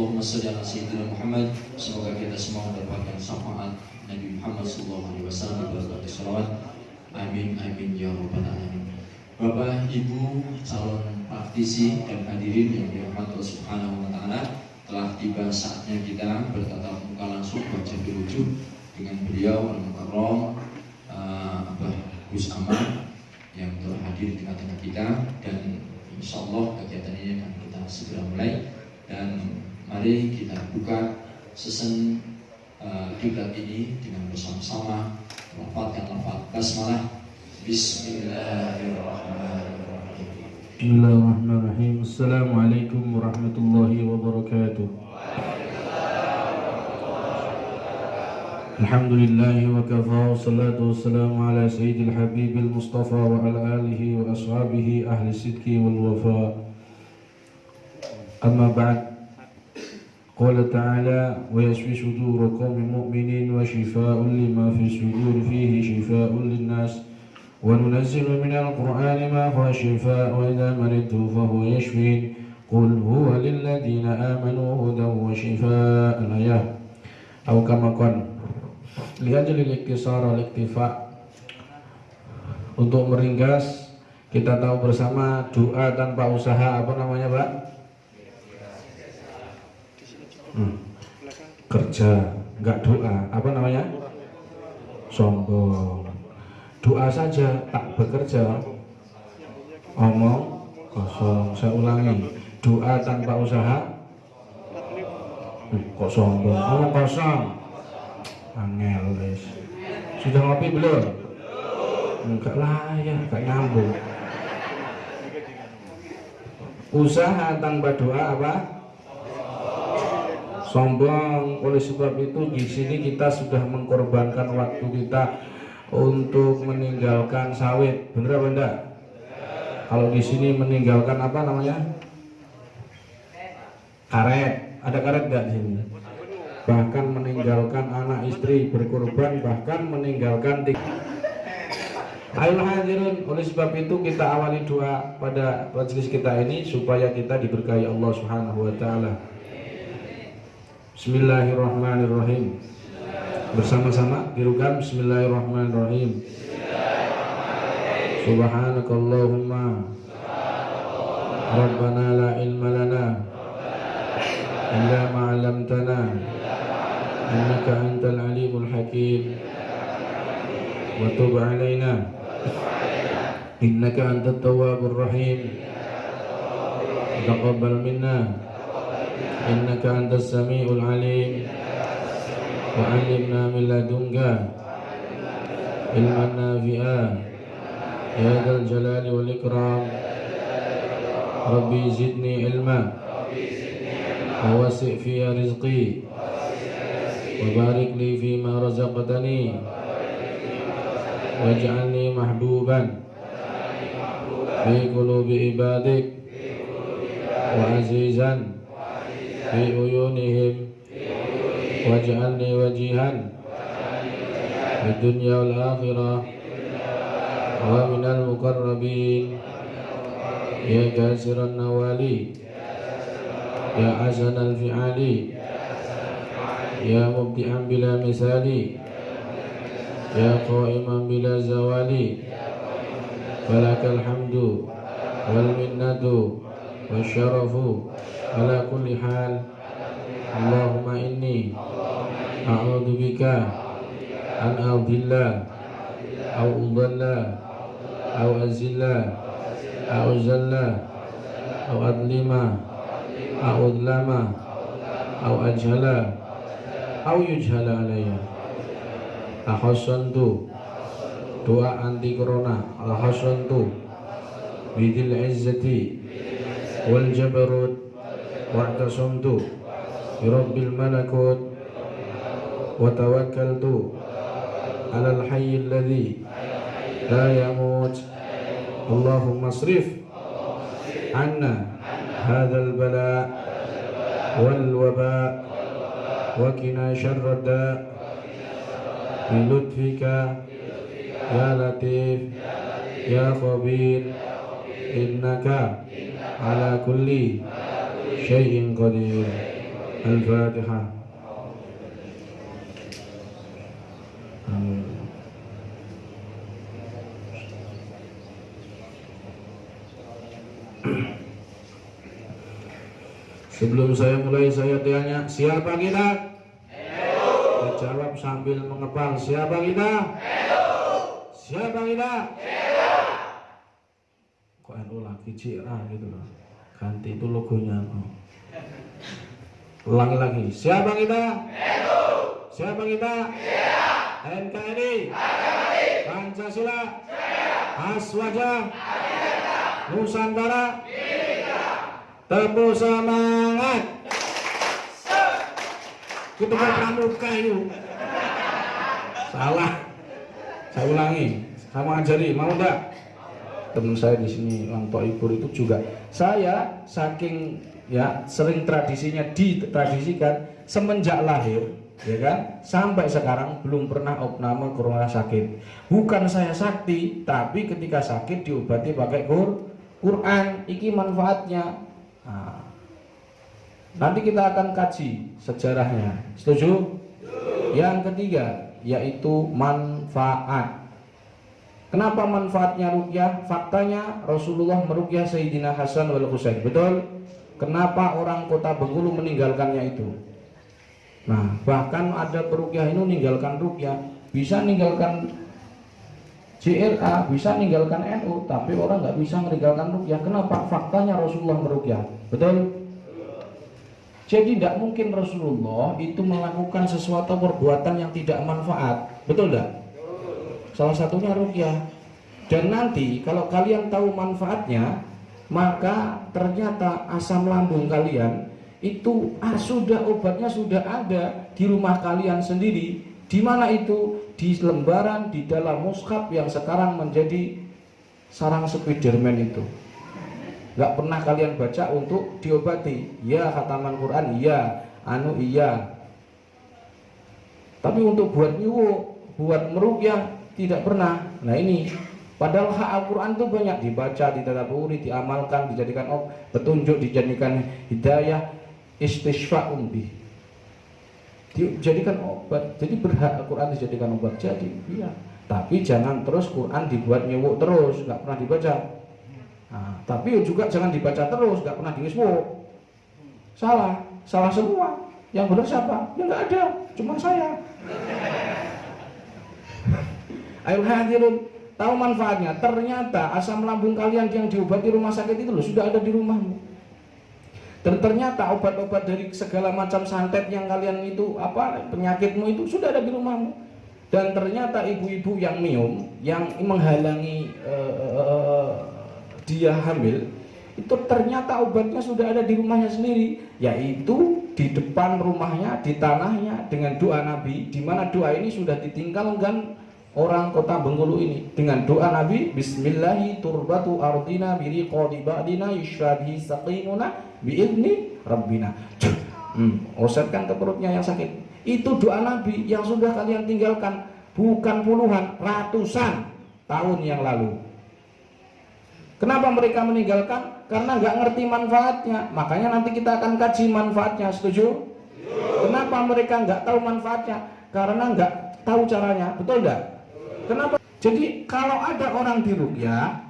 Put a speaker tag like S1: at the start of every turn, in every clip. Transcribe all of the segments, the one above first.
S1: Allahumma shalli ala sayyidina Muhammad. Semoga kita semua mendapatkan syafaat Nabi Muhammad sallallahu alaihi wasallam berkat salawat. Amin amin ya rabbal alamin. Bapak, Ibu, calon praktisi dan hadirin yang dirahmati Allah Subhanahu wa taala, telah tiba saatnya kita bertatap muka langsung wajah berwujud dengan beliau Al-Mukarram uh, Abah Gus Aman yang telah hadir di tengah-tengah kita dan insya Allah kegiatan ini akan kita segera mulai dan mari kita buka sesen uh, kiblat ini dengan bersama-sama melafalkan lafaz basmalah Bismillahirrahmanirrahim
S2: Bismillahirrahmanirrahim. Assalamualaikum warahmatullahi wabarakatuh. Wassalatu wassalamu ala sayyidil habibil mustafa wa ala alihi wa ashabihi ahli sidki wal wafa. Amma ba'd. قال تعالى ويشفي صدور قوم مؤمنين وشفاء لما في الصدور فيه شفاء للناس وننزل من القرآن ما هو شفاء وإذا مرضت فهو يشفين قل هو للذين آمنوا هدى وشفاء الآية أو كما قال لأجل الاكتسار والاكتفاء untuk meringkas kita tahu bersama doa tanpa usaha apa namanya Pak? Kerja nggak doa. Apa namanya? sombong. Doa saja tak bekerja. Omong kosong. Saya ulangi. Doa tanpa usaha? Hmm, kok sombong? Omong kosong. Angel guys sudah ngopi belum? Enggak lah ya enggak nyambung. Usaha tanpa doa apa sombong. Oleh sebab itu di sini kita sudah mengkorbankan waktu kita untuk meninggalkan sawit. Bener apa enggak? Kalau di sini meninggalkan apa namanya? Karet. Ada karet enggak di sini? Bahkan meninggalkan anak istri berkorban bahkan meninggalkan Ayo hadirin oleh sebab itu kita awali doa pada majelis kita ini supaya kita diberkahi Allah Subhanahu wa taala Bismillahirrahmanirrahim. Bersama-sama dirukan Bismillahirrahmanirrahim. Subhanakallahumma. Rabbana la ilma lana illa ma 'allamtana innaka antal alimul hakim. Wa tub 'alaina innaka antat tawwabur rahim. Taqabbal minna innaka antas samiul alim وعلمنا من لدنك علما نافعا. يا ذا الجلال والإكرام. ربي زدني علما. ووسع في رزقي. وبارك لي فيما رزقتني. واجعلني محبوبا في قلوب عبادك. وعزيزا في عيونهم. واجعلني وجيها في الدنيا والآخرة ومن المقربين. يا كاسر النوالي يا حسن الفعال يا مبدعا بلا مثال يا قائما بلا زوال. فلك الحمد والمنة والشرف. ala kulli hal. Allahumma inni a'udhu bika an adhilla au udhalla au azilla au zalla au adlima au udlama au ajhala au yujhala alayya. Ahasantu doa anti corona. Ahasantu bidil izzati wal jabarut. واعتصمت. برب الملكوت وتوكلت على الحي الذي لا يموت. اللهم اصرف عنا هذا البلاء والوباء وكنا شر الداء. بلطفك يا لطيف يا خبير إنك على كل Qadir Al-Fatihah Amin Sebelum saya mulai saya tanya Siapa kita? Dijawab sambil mengepal Siapa kita? Siapa kita? Kok NU lagi CRA gitu loh Ganti itu logonya oh. Ulangi lagi. Siapa kita? Siapa kita? NKRI Pancasila? Aswaja? Nusantara? Tepuk semangat. Kita pramuka itu. Salah. Saya ulangi. Kamu ajari. Mau enggak teman saya di sini Lang Ibur itu juga saya saking ya sering tradisinya ditradisikan semenjak lahir ya kan? Sampai sekarang belum pernah opname ke rumah sakit. Bukan saya sakti tapi ketika sakit diobati pakai Qur Quran. Iki manfaatnya. Nah, nanti kita akan kaji sejarahnya. Setuju? Yang ketiga yaitu manfaat Kenapa manfaatnya rukyah? Faktanya Rasulullah merukyah Sayyidina Hasan wal Husain. Betul? Kenapa orang kota Bengkulu meninggalkannya itu? Nah, bahkan ada perukyah ini meninggalkan rukyah, bisa meninggalkan CRA, bisa meninggalkan NU, tapi orang nggak bisa meninggalkan rukyah. Kenapa? Faktanya Rasulullah merukyah. Betul? Jadi tidak mungkin Rasulullah itu melakukan sesuatu perbuatan yang tidak manfaat. Betul tidak? Salah satunya rukyah. Dan nanti kalau kalian tahu manfaatnya, maka ternyata asam lambung kalian itu ah, sudah obatnya sudah ada di rumah kalian sendiri. Di mana itu? Di lembaran di dalam mushaf yang sekarang menjadi sarang Spiderman itu. Gak pernah kalian baca untuk diobati. Ya khataman Quran, iya, anu iya. Tapi untuk buat nyuwuk, buat merukyah tidak pernah. Nah ini padahal hak Al-Quran itu banyak dibaca, ditadaburi, diamalkan, dijadikan oh, petunjuk, dijadikan hidayah, istishfa'un bih. Dijadikan obat. Jadi berhak Al-Quran dijadikan obat. Jadi iya. Tapi jangan terus Quran dibuat nyewuk terus, nggak pernah dibaca. Nah, tapi juga jangan dibaca terus, nggak pernah diwiswuk. Salah, salah semua. Yang benar siapa? Ya nggak ada, cuma saya. Ayo tahu manfaatnya. Ternyata asam lambung kalian yang diobati rumah sakit itu loh sudah ada di rumahmu. Dan ternyata obat-obat dari segala macam santet yang kalian itu apa penyakitmu itu sudah ada di rumahmu. Dan ternyata ibu-ibu yang minum, yang menghalangi uh, dia hamil, itu ternyata obatnya sudah ada di rumahnya sendiri, yaitu di depan rumahnya, di tanahnya dengan doa Nabi, di mana doa ini sudah ditinggalkan orang kota Bengkulu ini. Dengan doa Nabi Bismillahi turbatu ardina biri ba'dina yushrabihi saqimuna bi'idni rabbina. Hmm, osetkan ke perutnya yang sakit. Itu doa Nabi yang sudah kalian tinggalkan bukan puluhan ratusan tahun yang lalu. Kenapa mereka meninggalkan? Karena nggak ngerti manfaatnya. Makanya nanti kita akan kaji manfaatnya setuju? Kenapa mereka nggak tahu manfaatnya? Karena nggak tahu caranya. Betul nggak Kenapa? Jadi kalau ada orang di rukyah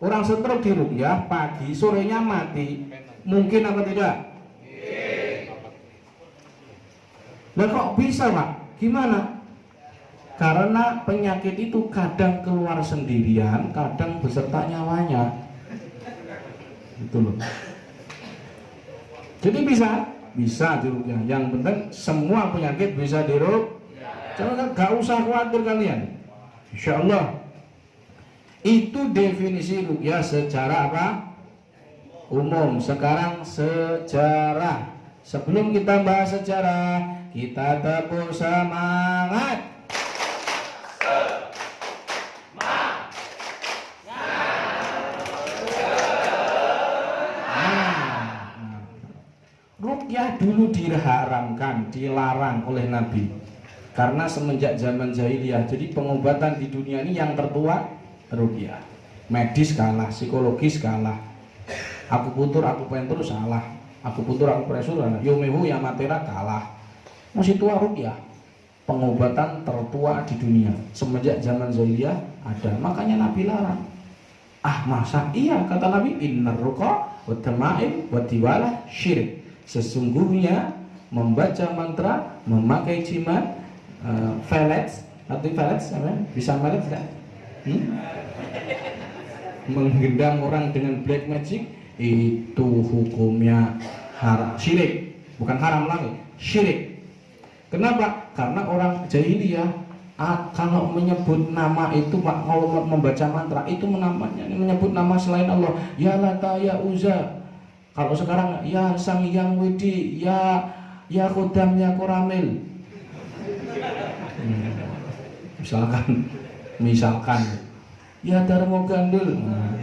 S2: orang stroke di rukyah pagi sorenya mati mungkin apa tidak Lah kok bisa pak? Gimana? Karena penyakit itu kadang keluar sendirian, kadang beserta nyawanya. Itu loh. Jadi bisa, bisa dirukyah. Yang penting semua penyakit bisa diruk. Jangan gak usah khawatir kalian. Insya Allah. Itu definisi rukyah secara apa? Umum. Sekarang sejarah. Sebelum kita bahas sejarah, kita tepuk semangat. Nah, Rukyah dulu diharamkan, dilarang oleh Nabi karena semenjak zaman jahiliyah. Jadi pengobatan di dunia ini yang tertua rukyah. Medis kalah, psikologis kalah. Aku putur, aku pentur salah. Aku putur, aku presur, yomehu ya matera kalah. Masih tua rukyah. Pengobatan tertua di dunia semenjak zaman jahiliyah ada. Makanya Nabi larang. Ah masa iya kata Nabi innar ruqa wa tamaim syirik. Sesungguhnya membaca mantra, memakai jimat, velets, arti velets apa? Bisa velets tidak? Hmm? Menggendam orang dengan black magic itu hukumnya haram, syirik, bukan haram lagi, syirik. Kenapa? Karena orang jahiliyah ah, kalau menyebut nama itu pak kalau membaca mantra itu menamanya menyebut nama selain Allah ya lata ya uza kalau sekarang ya sang yang widi ya ya kodam ya koramil Hmm. misalkan misalkan. Ya darmo gandul. Nah.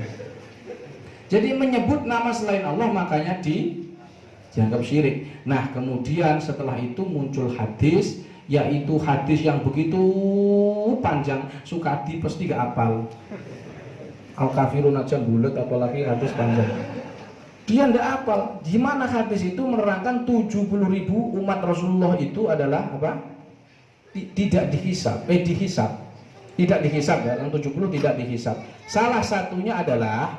S2: jadi menyebut nama selain Allah makanya di dianggap syirik. Nah kemudian setelah itu muncul hadis yaitu hadis yang begitu panjang Sukadi pasti gak apal. Al kafirun aja bulat apalagi hadis panjang. Dia ndak apal. Gimana hadis itu menerangkan 70 ribu umat Rasulullah itu adalah apa tidak dihisap. Eh dihisap. Tidak dihisap ya yang 70 tidak dihisap. Salah satunya adalah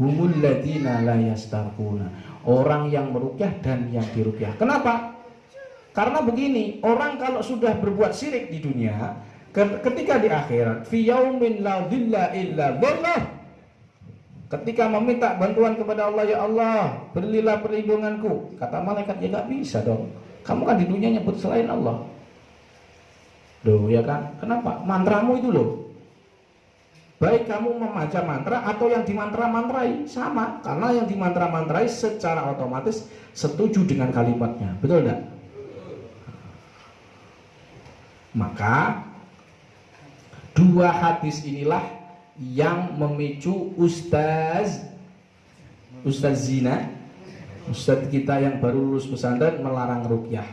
S2: humul ladina la yastarquna. Orang yang merukyah dan yang dirukyah. Kenapa? Karena begini orang kalau sudah berbuat syirik di dunia ke- ketika di akhirat fi yaumin la dhilla illa ketika meminta bantuan kepada Allah ya Allah berilah perlindunganku. Kata malaikat ya gak bisa dong. Kamu kan di dunia nyebut selain Allah Loh ya kan? Kenapa? Mantramu itu loh. Baik kamu membaca mantra atau yang dimantra-mantrai sama. Karena yang dimantra-mantrai secara otomatis setuju dengan kalimatnya. Betul tidak maka dua hadis inilah yang memicu ustaz ustaz zina ustaz kita yang baru lulus pesantren melarang rukyah.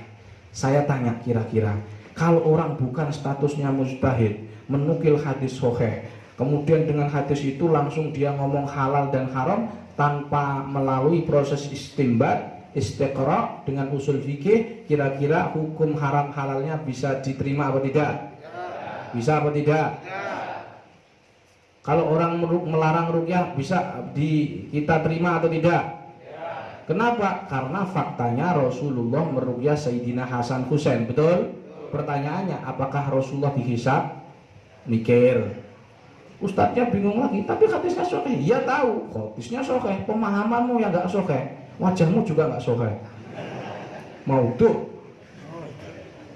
S2: Saya tanya kira-kira kalau orang bukan statusnya mustahid menukil hadis soheh kemudian dengan hadis itu langsung dia ngomong halal dan haram tanpa melalui proses istimbat istiqra dengan usul fikih kira-kira hukum haram halalnya bisa diterima apa tidak bisa apa tidak kalau orang melarang rukyah bisa di kita terima atau tidak Kenapa? Karena faktanya Rasulullah merukyah Sayyidina Hasan Husain, betul? Pertanyaannya, apakah Rasulullah dihisap? Mikir. Ustadznya bingung lagi, tapi hadisnya sokeh. Iya tahu, hadisnya sokeh. Pemahamanmu yang nggak sokeh, wajahmu juga nggak sokeh. Mau tuh,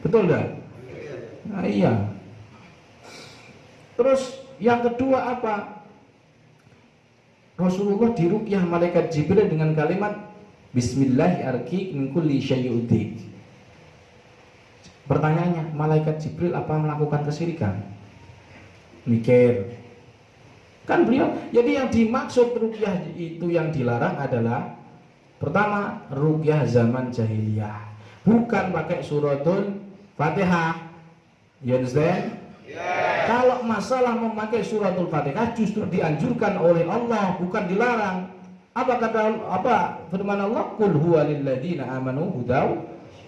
S2: betul dah? Nah, iya. Terus yang kedua apa? Rasulullah dirukyah malaikat Jibril dengan kalimat Bismillahirrahmanirrahim min kulli syai'uddin. Pertanyaannya, malaikat Jibril apa melakukan kesirikan? Mikir. Kan beliau, jadi yang dimaksud rukyah itu yang dilarang adalah pertama rukyah zaman jahiliyah. Bukan pakai suratul Fatihah. You understand? Kalau masalah memakai suratul Fatihah justru dianjurkan oleh Allah, bukan dilarang. Apa kata apa firman Allah? Qul huwa lilladzina amanu hudaw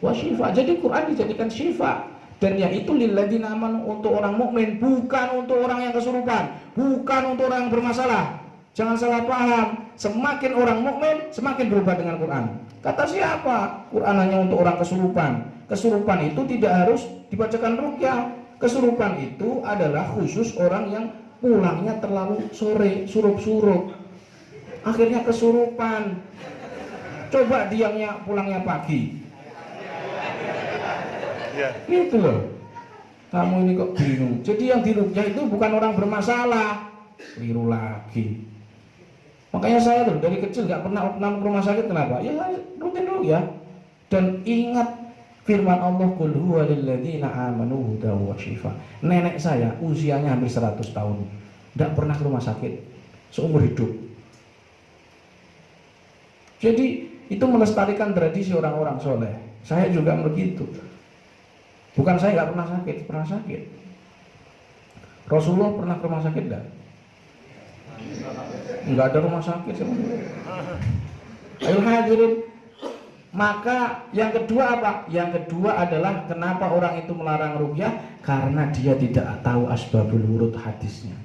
S2: wa syifa. Jadi Quran dijadikan syifa dan yang itu lilladzina amanu untuk orang mukmin, bukan untuk orang yang kesurupan, bukan untuk orang yang bermasalah. Jangan salah paham. Semakin orang mukmin, semakin berubah dengan Quran. Kata siapa? Quran hanya untuk orang kesurupan. Kesurupan itu tidak harus dibacakan rukyah. Kesurupan itu adalah khusus orang yang pulangnya terlalu sore, surup-surup. Akhirnya kesurupan. Coba diamnya pulangnya pagi. Itu loh. Kamu ini kok bingung. Jadi yang dirukyah itu bukan orang bermasalah. Keliru lagi. Makanya saya tuh dari kecil nggak pernah opnam ke rumah sakit kenapa? Ya rutin dulu ya. Dan ingat firman Allah Qul huwa lilladzina amanu hudaw wa. Nenek saya usianya hampir 100 tahun. Tidak pernah ke rumah sakit seumur hidup. Jadi itu melestarikan tradisi orang-orang soleh. Saya juga begitu. Bukan saya nggak pernah sakit, pernah sakit. Rasulullah pernah ke rumah sakit enggak? nggak ada rumah sakit Ayo hadirin maka yang kedua apa? Yang kedua adalah kenapa orang itu melarang rukyah? Karena dia tidak tahu asbabul wurud hadisnya.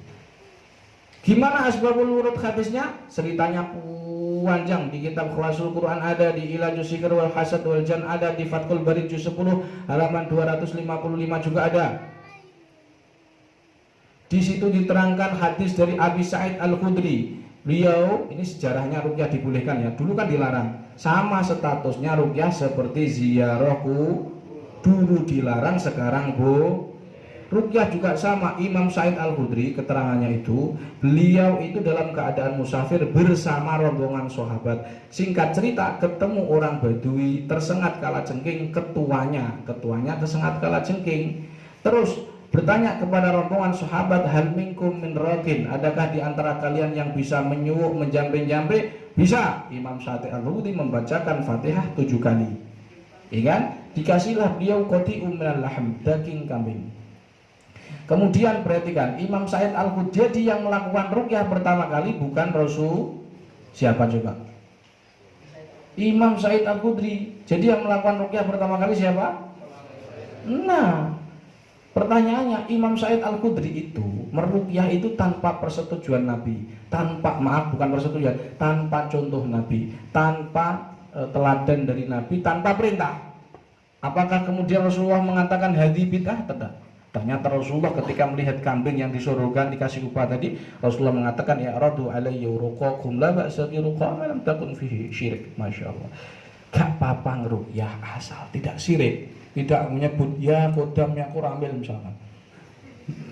S2: Gimana asbabul wurud hadisnya? Ceritanya panjang di kitab Khlasul Quran ada di Ilajus Sikr wal Hasad wal Jan ada di Fathul Bari juz 10 halaman 255 juga ada. Di situ diterangkan hadis dari Abi Sa'id Al-Khudri Beliau ini sejarahnya rukyah dibolehkan ya. Dulu kan dilarang. Sama statusnya rukyah seperti ziarahku dulu dilarang sekarang bu Rukyah juga sama. Imam Said Al-Hudri keterangannya itu beliau itu dalam keadaan musafir bersama rombongan sahabat. Singkat cerita ketemu orang Badui tersengat kala jengking ketuanya. Ketuanya tersengat kala jengking terus bertanya kepada rombongan sahabat hal minkum min adakah di antara kalian yang bisa menyuruh menjampe-jampe bisa. Imam Syati al-Hudi membacakan Fatihah tujuh kali. Ya kan? Dikasihlah beliau koti umral lahm daging kambing kemudian perhatikan Imam Said al-Hudi jadi yang melakukan rukyah pertama kali bukan Rasul siapa coba Imam Said al-Khudri jadi yang melakukan rukyah pertama kali siapa nah Pertanyaannya, Imam Said Al-Qudri itu merukyah itu tanpa persetujuan Nabi, tanpa maaf bukan persetujuan, tanpa contoh Nabi, tanpa e, teladan dari Nabi, tanpa perintah. Apakah kemudian Rasulullah mengatakan hadi bid'ah? Tidak. Ternyata Rasulullah ketika melihat kambing yang disuruhkan dikasih upah tadi, Rasulullah mengatakan ya radu alayya ruqakum la ba'sa bi lam takun fihi syirik. Masya Allah. Gak apa-apa ngerukyah asal tidak syirik. Tidak menyebut ya kodam kurang ambil misalkan.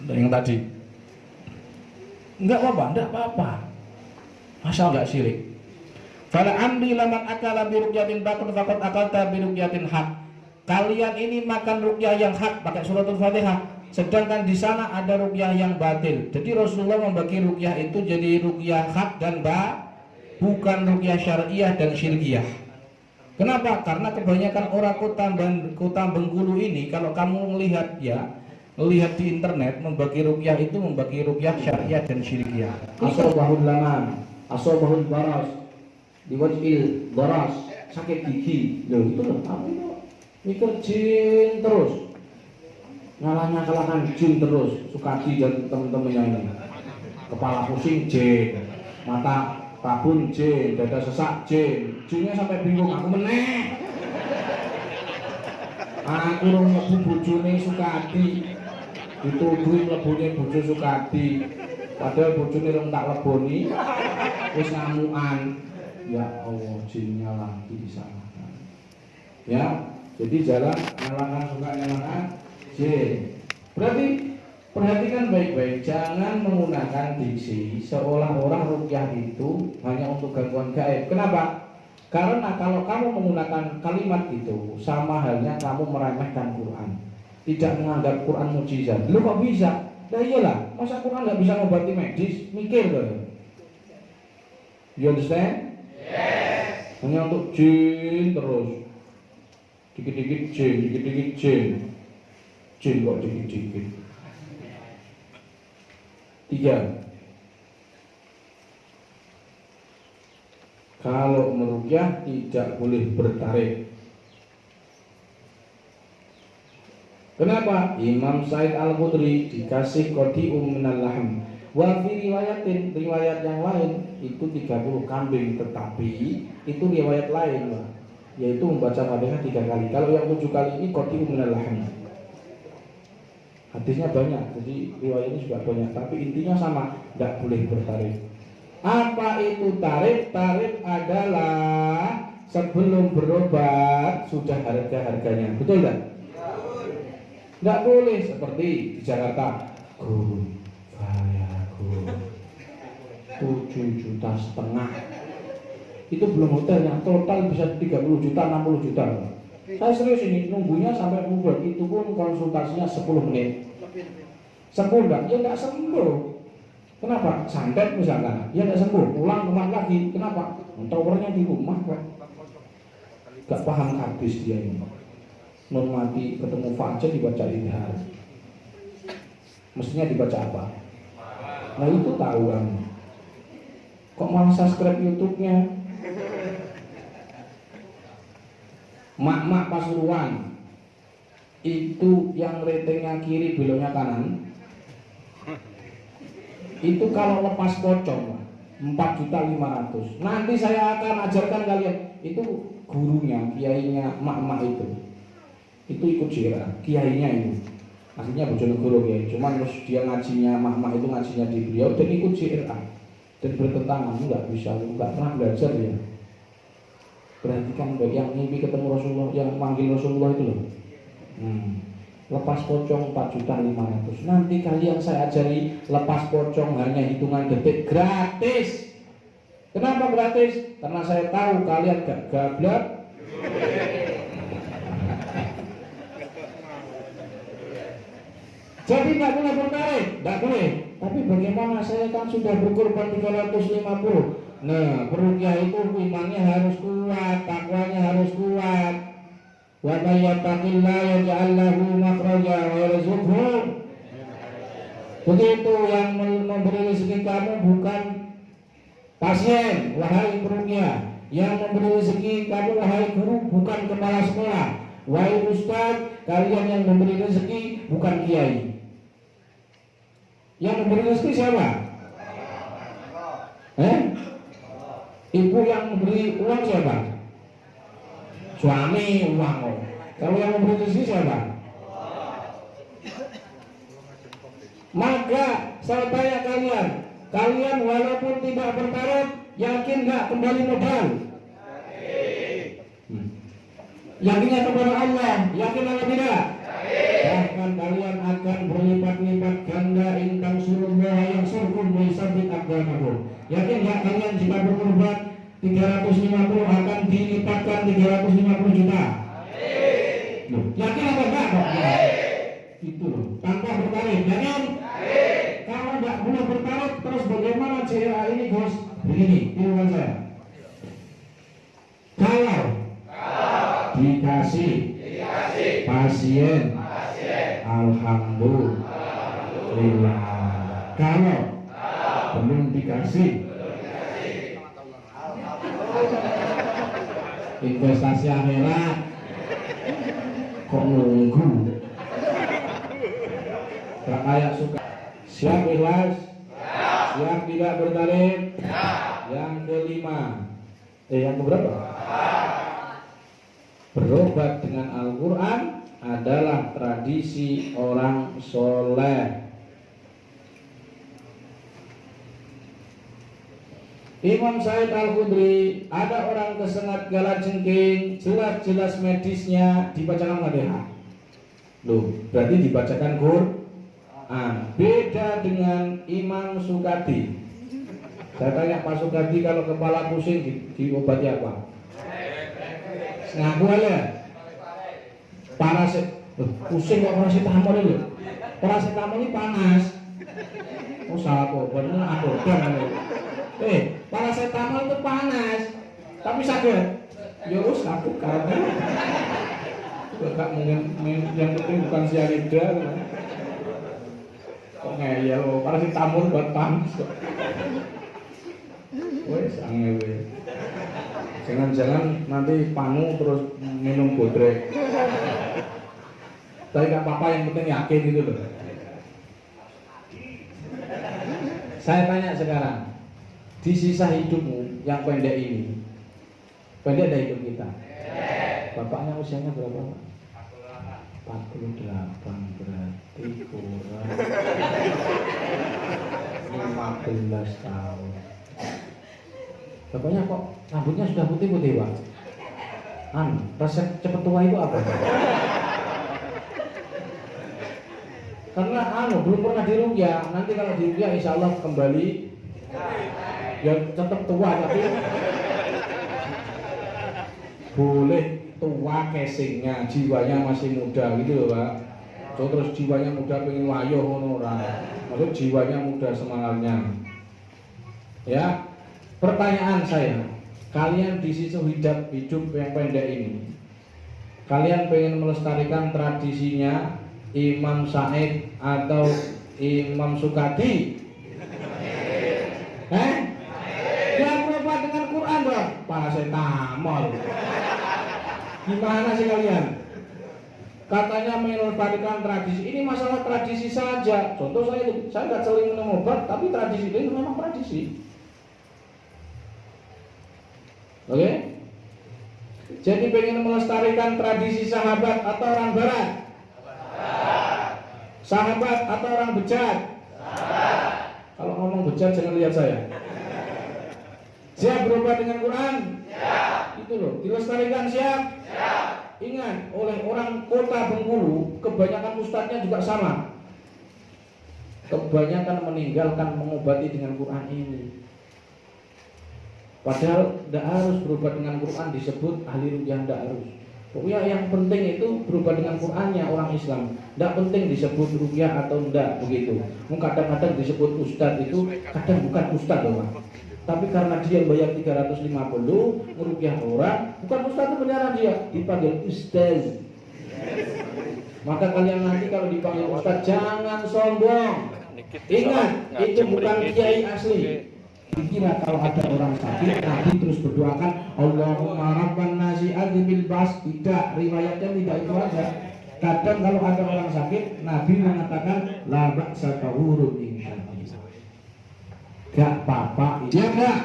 S2: Yang tadi. Enggak apa-apa enggak apa-apa. Asal enggak syirik. Fala amri laman akala birukyatin bakun fakot akalta birukyatin hak Kalian ini makan rukyah yang hak pakai suratul fatihah Sedangkan di sana ada rukyah yang batil Jadi Rasulullah membagi rukyah itu jadi rukyah hak dan ba Bukan rukyah syariah dan syirkiyah Kenapa? Karena kebanyakan orang kota kota Bengkulu ini kalau kamu melihat ya melihat di internet membagi rukyah itu membagi rukyah syariah dan syirikiyah. bahul laman, bahul baras, diwajil baras, sakit gigi. Loh itu loh mikir jin terus. Nyalanya kalahkan jin terus, Sukadi dan teman-temannya ini. Kepala pusing jin, mata Babun J, dada sesak J, J-nya sampai bingung aku meneh. Aku rung mlebu bojone Sukadi. Dituduhi mlebune bojo Sukadi. Padahal bojone rung tak leboni. Wis ngamukan. Ya Allah, jinnya lagi disalahkan. Ya, jadi jalan nyalakan suka nyalakan jin. Berarti Perhatikan baik-baik, jangan menggunakan diksi seolah-olah rukyah itu hanya untuk gangguan gaib. Kenapa? Karena kalau kamu menggunakan kalimat itu sama halnya kamu meremehkan Quran. Tidak menganggap Quran mujizat. Lu kok bisa? Nah iyalah, masa Quran nggak bisa mengobati medis? Mikir dong. You understand? Yes. Hanya untuk jin terus. Dikit-dikit jin, dikit-dikit jin. Jin kok dikit-dikit. Tiga. Kalau merukyah tidak boleh bertarik. Kenapa? Imam Said Al-Qudri dikasih kodi minal lahm. Wa fi riwayatin riwayat yang lain itu 30 kambing tetapi itu riwayat lain Pak. Yaitu membaca Fatihah tiga kali. Kalau yang tujuh kali ini kotiu minal. Hadisnya banyak, jadi riwayat ini juga banyak. Tapi intinya sama, tidak boleh bertarif. Apa itu tarif? Tarif adalah sebelum berobat sudah harga harganya, betul tidak? Tidak boleh seperti di Jakarta. Guru, saya guru, tujuh juta setengah. Itu belum hotelnya, total bisa 30 juta, 60 juta. Saya serius ini, nunggunya sampai bubar. Itu pun konsultasinya 10 menit. Sembuh enggak? Ya enggak sembuh. Kenapa? Santet misalkan, ya enggak sembuh. Pulang rumah lagi. Kenapa? Towernya di rumah Pak. Gak paham habis dia ini. Non mati ketemu fajar dibaca idhar. Mestinya dibaca apa? Nah itu tahu kamu. Kok malah subscribe YouTube-nya? Mak-mak Pasuruan. Itu yang ratingnya kiri beloknya kanan. Itu kalau lepas pocong 4 juta 500 nanti saya akan ajarkan kalian. Itu gurunya kiainya mak-mak itu. Itu ikut jira kiainya itu. Aslinya Bojonegoro ya cuman terus dia ngajinya mak-mak itu ngajinya di beliau dan ikut JRA dan bertentangan nggak bisa nggak pernah belajar ya perhatikan baik yang mimpi ketemu Rasulullah yang manggil Rasulullah itu loh. Hmm. lepas pocong 4 juta 500 nanti kalian saya ajari lepas pocong hanya hitungan detik gratis. Kenapa gratis? karena saya tahu kalian gak gablak jadi nggak boleh bertarik, nggak boleh. Tapi bagaimana? Saya kan sudah berkorban 350 Nah, perukia itu imannya harus kuat, takwanya harus kuat. Wa may yattaqillaha yaj'al lahu makhraja wa yarzuqhu. Begitu yang memberi rezeki kamu bukan pasien, wahai perukia. Yang memberi rezeki kamu wahai guru bukan kepala sekolah. Wahai ustaz, kalian yang memberi rezeki bukan kiai. Yang memberi rezeki siapa? Eh? Ibu yang memberi uang siapa? Suami uang. Kalau yang memberi rezeki siapa? Maka saya tanya kalian, kalian walaupun tidak bertaruh, yakin nggak kembali modal? Hmm. Yakinnya kepada Allah, yakin atau tidak? Bahkan kalian akan berlipat-lipat ganda intang surullah yang surkum sabit agamakum. Yakin nggak kalian jika berkorban 350 akan dilipatkan 350 juta? Loh, yakin apa enggak kok? Itu loh, tanpa bertarik, yakin? Kalau nggak boleh bertarik, terus bagaimana CRA ini Gus? Begini, tiruan saya. Kalau dikasih pasien, alhamdulillah. Kalau belum dikasih investasi akhirat kok nunggu? Tak kayak suka. Siap ikhlas? Siap tidak bertarik yang kelima. Eh yang keberapa? Berobat dengan Al-Quran adalah tradisi orang soleh Imam Said Al-Khudri ada orang kesengat gala jengking jelas-jelas medisnya dibacakan Fatihah loh berarti dibacakan Quran. Beda dengan Imam Sukadi saya tanya Pak Sukadi kalau kepala pusing di, diobati apa? Ngaku aja. Parasit pusing kok paracetamol itu paracetamol ini panas. Oh salah kok bener aku eh paracetamol itu panas. Tapi sakit ya aku karena gak mungkin yang penting bukan sianida kok ngeyel paracetamol buat panas wes angel jangan-jangan nanti panu terus minum bodrek. Tapi gak apa-apa yang penting yakin gitu loh Saya tanya sekarang, di sisa hidupmu yang pendek ini, pendek dari hidup kita. Bapaknya usianya berapa? Pak? 48 berarti kurang 15 tahun. Bapaknya kok rambutnya sudah putih-putih, Pak? An, resep cepet tua itu apa? Karena anu belum pernah dirukyah. Nanti kalau dirukyah insya Allah kembali ya tetap tua tapi boleh tua casingnya jiwanya masih muda gitu loh pak. So, terus jiwanya muda pengen wayo ngono ora? Maksud jiwanya muda semangatnya. Ya pertanyaan saya kalian di sisi hidup hidup yang pendek ini. Kalian pengen melestarikan tradisinya Imam Said atau Imam Sukadi Eh? Yang berapa dengan Quran dong? Paracetamol. Gimana sih kalian? Katanya melestarikan tradisi. Ini masalah tradisi saja. Contoh saya itu, saya nggak seling minum obat, tapi tradisi itu memang tradisi. Oke? Jadi pengen melestarikan tradisi sahabat atau orang barat? Sahabat atau orang bejat? Kalau ngomong bejat jangan lihat saya. Siap berubah dengan Quran? Siap. Itu loh, dilestarikan siap? Siap. Ingat, oleh orang kota Bengkulu, kebanyakan ustadznya juga sama. Kebanyakan meninggalkan mengobati dengan Quran ini. Padahal tidak harus berubah dengan Quran disebut ahli rukyah tidak harus. Pokoknya yang penting itu berubah dengan Qurannya orang Islam. Tidak penting disebut rukyah atau tidak begitu. Kadang-kadang disebut ustadz itu kadang bukan ustadz loh. Tapi karena dia bayar 350 merukyah orang, bukan ustadz itu beneran dia dipanggil ustaz. Maka kalian nanti kalau dipanggil ustadz jangan sombong. Ingat, itu bukan kiai asli. Dikira kalau ada orang sakit, Nabi terus berdoakan Allahumma rabban nasi bil bas Tidak, riwayatnya tidak itu aja Kadang kalau ada orang sakit, Nabi mengatakan La ba'sa tahurun Gak apa-apa, iya enggak?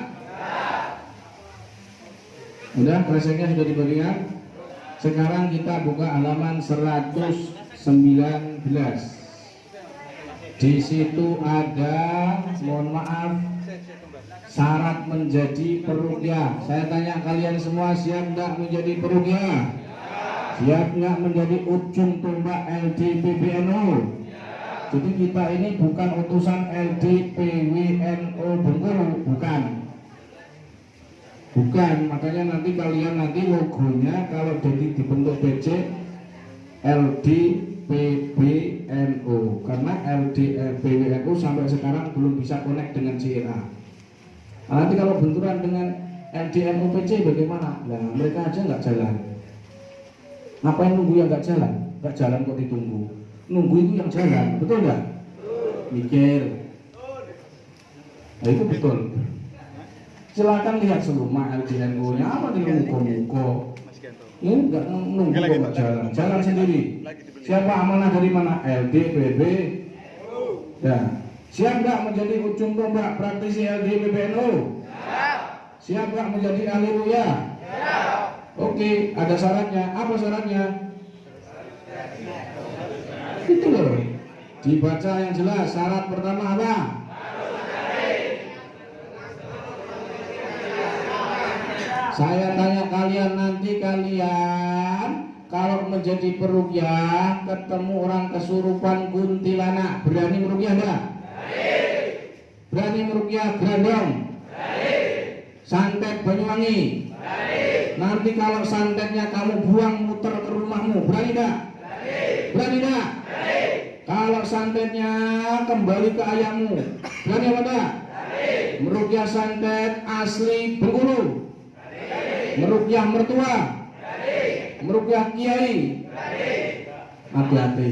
S2: Udah, kresengnya sudah dibagikan Sekarang kita buka halaman 119 Di situ ada, mohon maaf, syarat menjadi perukyah. Saya tanya kalian semua siap nggak menjadi perukyah? Siap nggak menjadi ujung tombak LDPBNO? Jadi kita ini bukan utusan LDPWNO Bengkulu, bukan. Bukan, makanya nanti kalian nanti logonya kalau jadi dibentuk BC LDPBNO karena LDPWNO sampai sekarang belum bisa connect dengan CRA. Nah, nanti kalau benturan dengan LDM UPC bagaimana? Nah, mereka aja nggak jalan. Ngapain nunggu yang nggak jalan? Nggak jalan kok ditunggu. Nunggu itu yang jalan, betul nggak? Mikir. Nah itu betul. Silakan lihat seluruh LDNU-nya apa di muko-muko. Ini nggak nunggu kok nggak jalan, jalan sendiri. Siapa amanah dari mana? LD, BB. Ya, Siap nggak menjadi ujung tombak praktisi LD PBNU? Siap. Nggak menjadi ahli ruya? Siap. Oke, ada syaratnya. Apa syaratnya? Itu loh. Dibaca yang jelas. Syarat pertama apa? Saya tanya kalian nanti kalian kalau menjadi perukyah ketemu orang kesurupan kuntilanak berani merukyah enggak? Berani merukyah Grandong? Santet Banyuwangi? Nanti kalau santetnya kamu buang muter ke rumahmu, berani enggak? Berani enggak? Kalau santetnya kembali ke ayahmu, berani apa enggak? Merukyah santet asli Bengkulu? Merukyah mertua? Merukyah kiai? Hati-hati.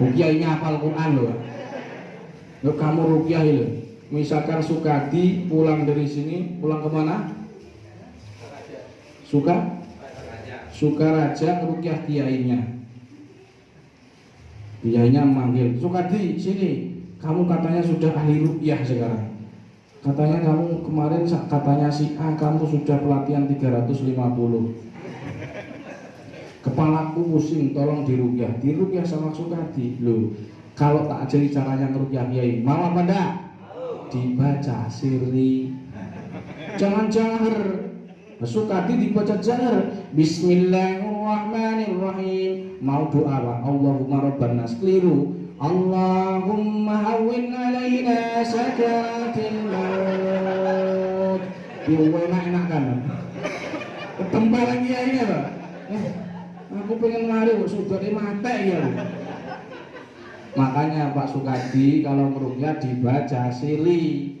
S2: Kiainya hafal Quran loh. Yuk kamu rukyah itu. Misalkan Sukadi pulang dari sini, pulang ke mana? Suka? Sukaraja rukyah kiainya. Kiainya manggil, Sukadi sini. kamu katanya sudah ahli rupiah sekarang. Katanya kamu kemarin katanya si A kamu sudah pelatihan 350. Kepalaku pusing, tolong dirupiah. Dirupiah sama Sukadi. Loh, kalau tak ajari caranya ngerupiah kiai, mau enggak? Dibaca sirri. Jangan jahar. Sukadi dibaca jahar. Bismillahirrahmanirrahim. Mau doa Pak. Allahumma rabban nas keliru. Allahumma hawwin alaina sakaratil maut. Yo enak-enak kan. Ketempalan kiai ya, Pak. Eh, aku pengen mari kok sudah mate ya. Makanya Pak Sukadi kalau merukyah dibaca sili.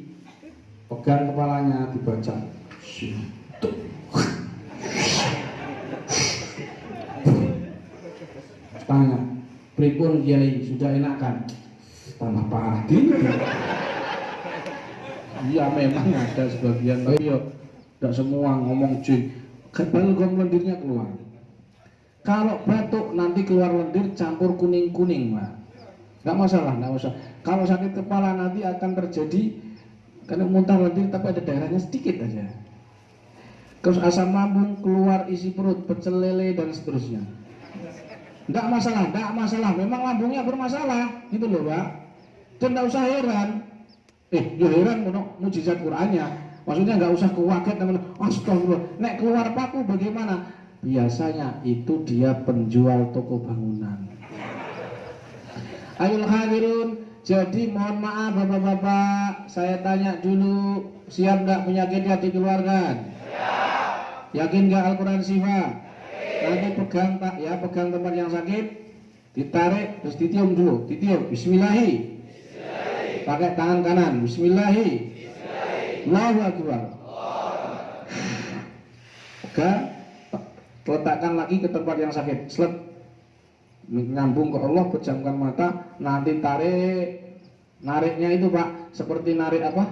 S2: Pegang kepalanya dibaca. Sintuk. Tanya, pripun Kiai sudah enakan? Tambah parah dini. Iya memang ada sebagian tapi ya tidak semua ngomong jin. Balgam lendirnya keluar. Kalau batuk nanti keluar lendir campur kuning-kuning, Pak. Nggak masalah, nggak usah. Kalau sakit kepala nanti akan terjadi karena muntah lendir tapi ada daerahnya sedikit aja. Terus asam lambung keluar isi perut, pecel lele dan seterusnya. Enggak masalah, enggak masalah. Memang lambungnya bermasalah, gitu loh, Pak. Dan enggak usah heran. Eh, ya heran mau mujizat Qur'annya. Maksudnya enggak usah kewaget teman. Astagfirullah. Nek keluar paku bagaimana? Biasanya itu dia penjual toko bangunan. Ayo hadirun. Jadi mohon maaf bapak-bapak, saya tanya dulu, siap nggak penyakitnya dikeluarkan? Yakin nggak Al-Quran sifat? Nanti pegang tak ya, pegang tempat yang sakit, ditarik terus ditiup dulu, ditiup. Bismillahi. Pakai tangan kanan. Bismillahi. Allahu Akbar. Pegang, letakkan lagi ke tempat yang sakit. Slep. Nyambung ke Allah, pejamkan mata, nanti tarik. Nariknya itu Pak, seperti narik apa?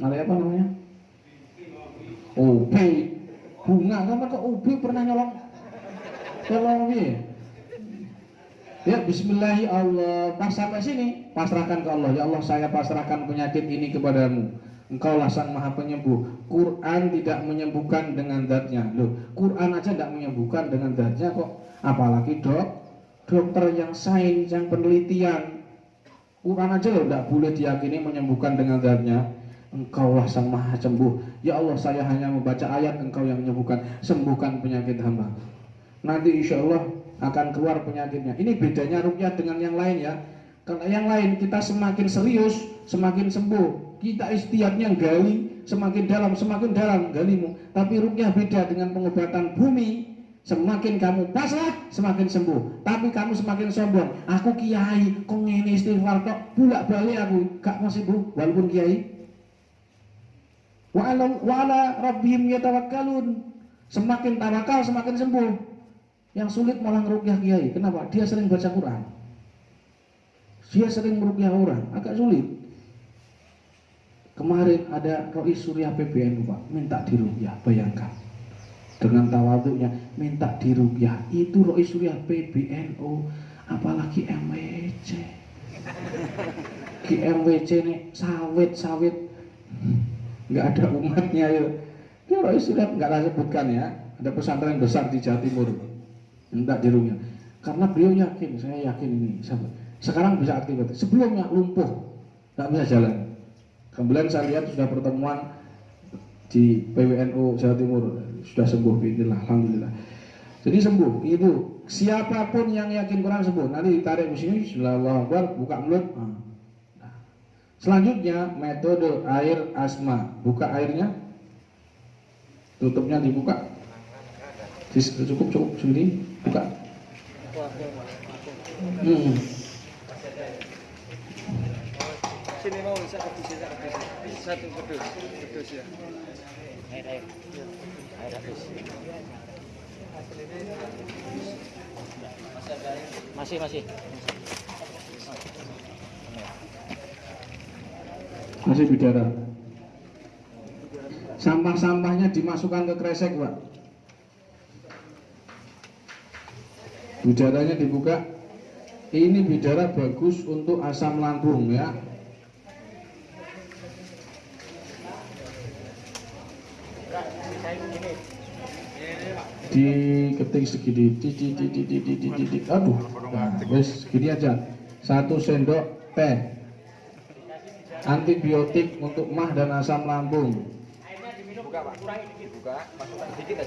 S2: Narik apa namanya? Ubi bunga sama ke ubi pernah nyolong? Nyolong ubi ya Bismillahi Allah pas sampai sini pasrahkan ke Allah. Ya Allah saya pasrahkan penyakit ini kepadamu. Engkaulah sang maha penyembuh. Quran tidak menyembuhkan dengan zatnya. Loh, Quran aja tidak menyembuhkan dengan zatnya kok. Apalagi dok Dokter yang sains, yang penelitian. Quran aja loh tidak boleh diyakini menyembuhkan dengan zatnya Engkaulah sang maha sembuh. Ya Allah saya hanya membaca ayat Engkau yang menyembuhkan Sembuhkan penyakit hamba. Nanti insya Allah akan keluar penyakitnya. Ini bedanya rukyah dengan yang lain ya. Kalau yang lain kita semakin serius Semakin sembuh. Kita istiadatnya gali Semakin dalam, semakin dalam galimu. Tapi rukyah beda dengan pengobatan bumi. Semakin kamu pasrah, semakin sembuh. Tapi kamu semakin sombong. Aku kiai, kok ngene istighfar kok bulak balik aku. Gak masih sembuh walaupun kiai wa ala, wa ala rabbihim yatawakkalun. Semakin tawakal semakin sembuh. Yang sulit malah ngerukyah kiai. Kenapa? Dia sering baca Quran. Dia sering merukyah orang. Agak sulit. Kemarin ada Rois Surya PBNU Pak. Minta dirukyah bayangkan. Dengan tawaduknya minta dirukyah. Itu Rois Surya PBNU apalagi MWC ki MWC nih sawit sawit nggak ada umatnya ya ya Rois sudah nggak lah sebutkan ya. Ada pesantren besar di Jawa Timur. Minta dirukyah karena beliau yakin saya yakin ini. Sekarang bisa aktivitas sebelumnya lumpuh nggak bisa jalan. Kemudian saya lihat sudah pertemuan di PWNU Jawa Timur. Sudah sembuh Bismillah Alhamdulillah. Jadi sembuh. Itu siapa pun yang yakin Quran sembuh nanti ditarik di sini Bismillahirrahmanirrahim. Buka mulut. Nah. Selanjutnya metode air asma. Buka airnya. Tutupnya dibuka. Cukup cukup sendiri. Buka. Hmm.
S3: Masih masih.
S2: masih bicara. sampah-sampahnya dimasukkan ke kresek pak. Bidaranya dibuka. Ini bidara bagus untuk asam lambung ya. Diketik segini. Di, di, di, di, di, di, di, di. aduh. Nah, wes segini aja. Satu sendok teh antibiotik untuk mah dan asam lambung.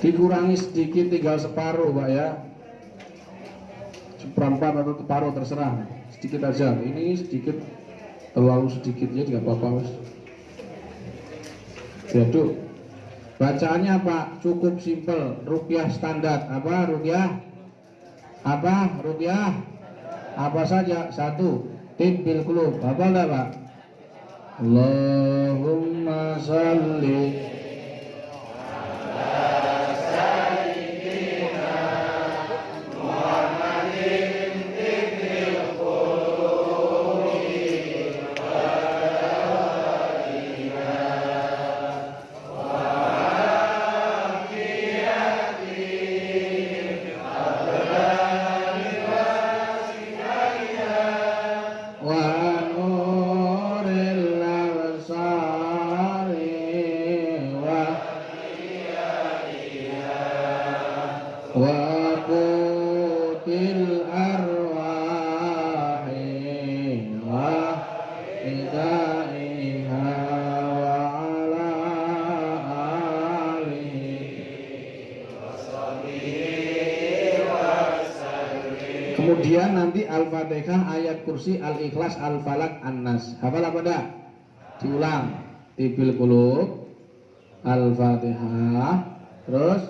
S2: Dikurangi sedikit tinggal separuh pak ya. Seperempat atau separuh terserah. Sedikit aja. Ini sedikit terlalu sedikit ya tidak apa-apa mas diaduk bacaannya pak cukup simpel. Rukyah standar. Apa rukyah? Apa rukyah? Apa saja? Satu. Tibil kulub. Apa enggak pak Allahumma salli Al-Ikhlas, Al-Falak, An-Nas. Hafal apa dah? Diulang. Tibil kulub, Al-Fatihah, terus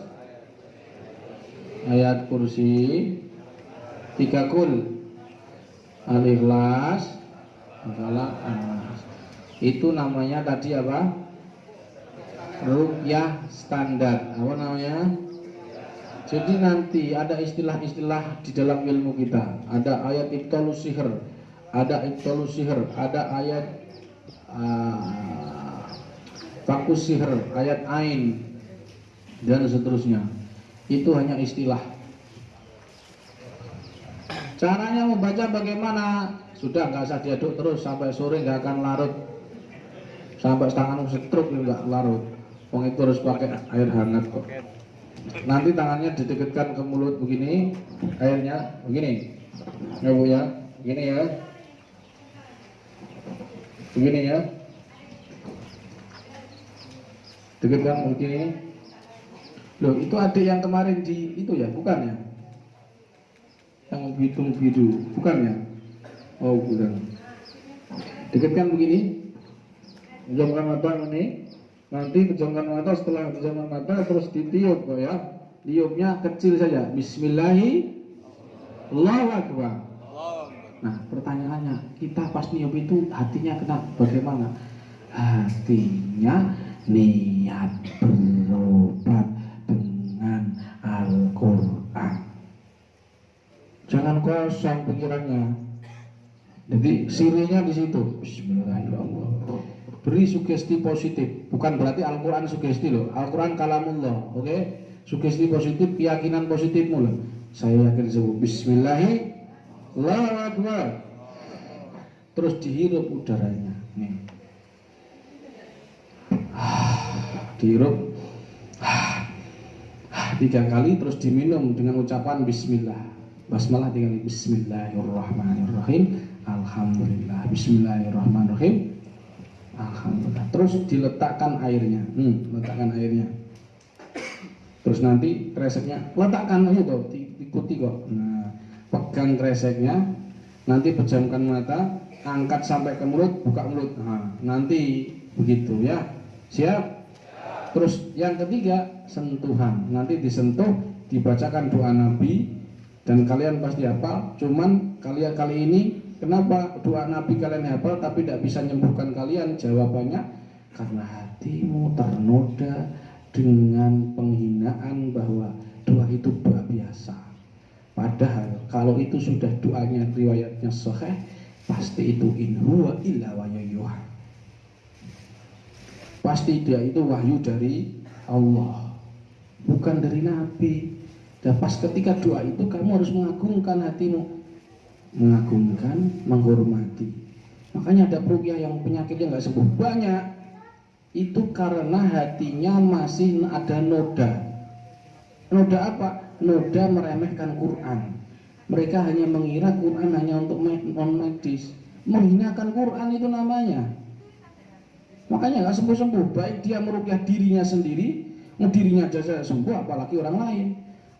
S2: ayat kursi, tiga kul, Al-Ikhlas, Al-Falak, An-Nas. Itu namanya tadi apa? Rukyah standar. Apa namanya? Jadi nanti ada istilah-istilah di dalam ilmu kita. Ada ayat ibtalus sihir, ada ibtalus sihir, ada ayat uh, fakus sihir, ayat ain dan seterusnya. Itu hanya istilah. Caranya membaca bagaimana? Sudah nggak usah diaduk terus sampai sore nggak akan larut. Sampai tanganmu setruk nggak larut. Wong itu harus pakai air hangat kok. Nanti tangannya didekatkan ke mulut begini, airnya begini. Ya Bu ya, begini ya. Begini ya. Dekatkan begini. Loh, itu adik yang kemarin di itu ya, bukan ya? Yang bitung biru, bukan ya? Oh, bukan. Dekatkan begini. Pejamkan mata ini. Nanti pejamkan mata setelah pejamkan mata terus ditiup ya. Tiupnya kecil saja. Bismillahi Allahu Akbar. Nah, pertanyaannya, kita pas niup itu hatinya kena bagaimana? Hatinya niat berobat dengan Al-Quran. Jangan kosong pikirannya. Jadi sirinya di situ. Bismillahirrahmanirrahim. Beri sugesti positif. Bukan berarti Al-Quran sugesti loh. Al-Quran kalamullah. Oke? Sugesti positif, keyakinan positifmu loh. Saya yakin sebut Bismillahirrahmanirrahim. Allahu Akbar. Terus dihirup udaranya. Nih. Ah, dihirup. Ah, ah, tiga kali terus diminum dengan ucapan Bismillah. Basmalah kali. Bismillahirrahmanirrahim. Alhamdulillah. Bismillahirrahmanirrahim. Alhamdulillah. Terus diletakkan airnya. Hmm, letakkan airnya. Terus nanti kreseknya letakkan aja tuh, ikuti kok. Nah, pegang kreseknya, nanti pejamkan mata, angkat sampai ke mulut, buka mulut. Nah, nanti begitu ya. Siap? Terus yang ketiga, sentuhan. Nanti disentuh, dibacakan doa Nabi dan kalian pasti hafal. Cuman kalian kali ini kenapa doa Nabi kalian hafal tapi tidak bisa menyembuhkan kalian? Jawabannya karena hatimu ternoda dengan penghinaan bahwa doa itu doa biasa. Padahal kalau itu sudah doanya riwayatnya sahih, pasti itu in huwa illa wahyuha. Pasti dia itu wahyu dari Allah, bukan dari Nabi. Dan pas ketika doa itu kamu harus mengagungkan hatimu. mengagungkan, menghormati. Makanya ada perukiah yang penyakitnya nggak sembuh banyak. Itu karena hatinya masih ada noda. Noda apa? Noda meremehkan Quran. Mereka hanya mengira Quran hanya untuk non medis. Menghinakan Quran itu namanya. Makanya nggak sembuh-sembuh. Baik dia merukyah dirinya sendiri, dirinya aja sembuh, apalagi orang lain.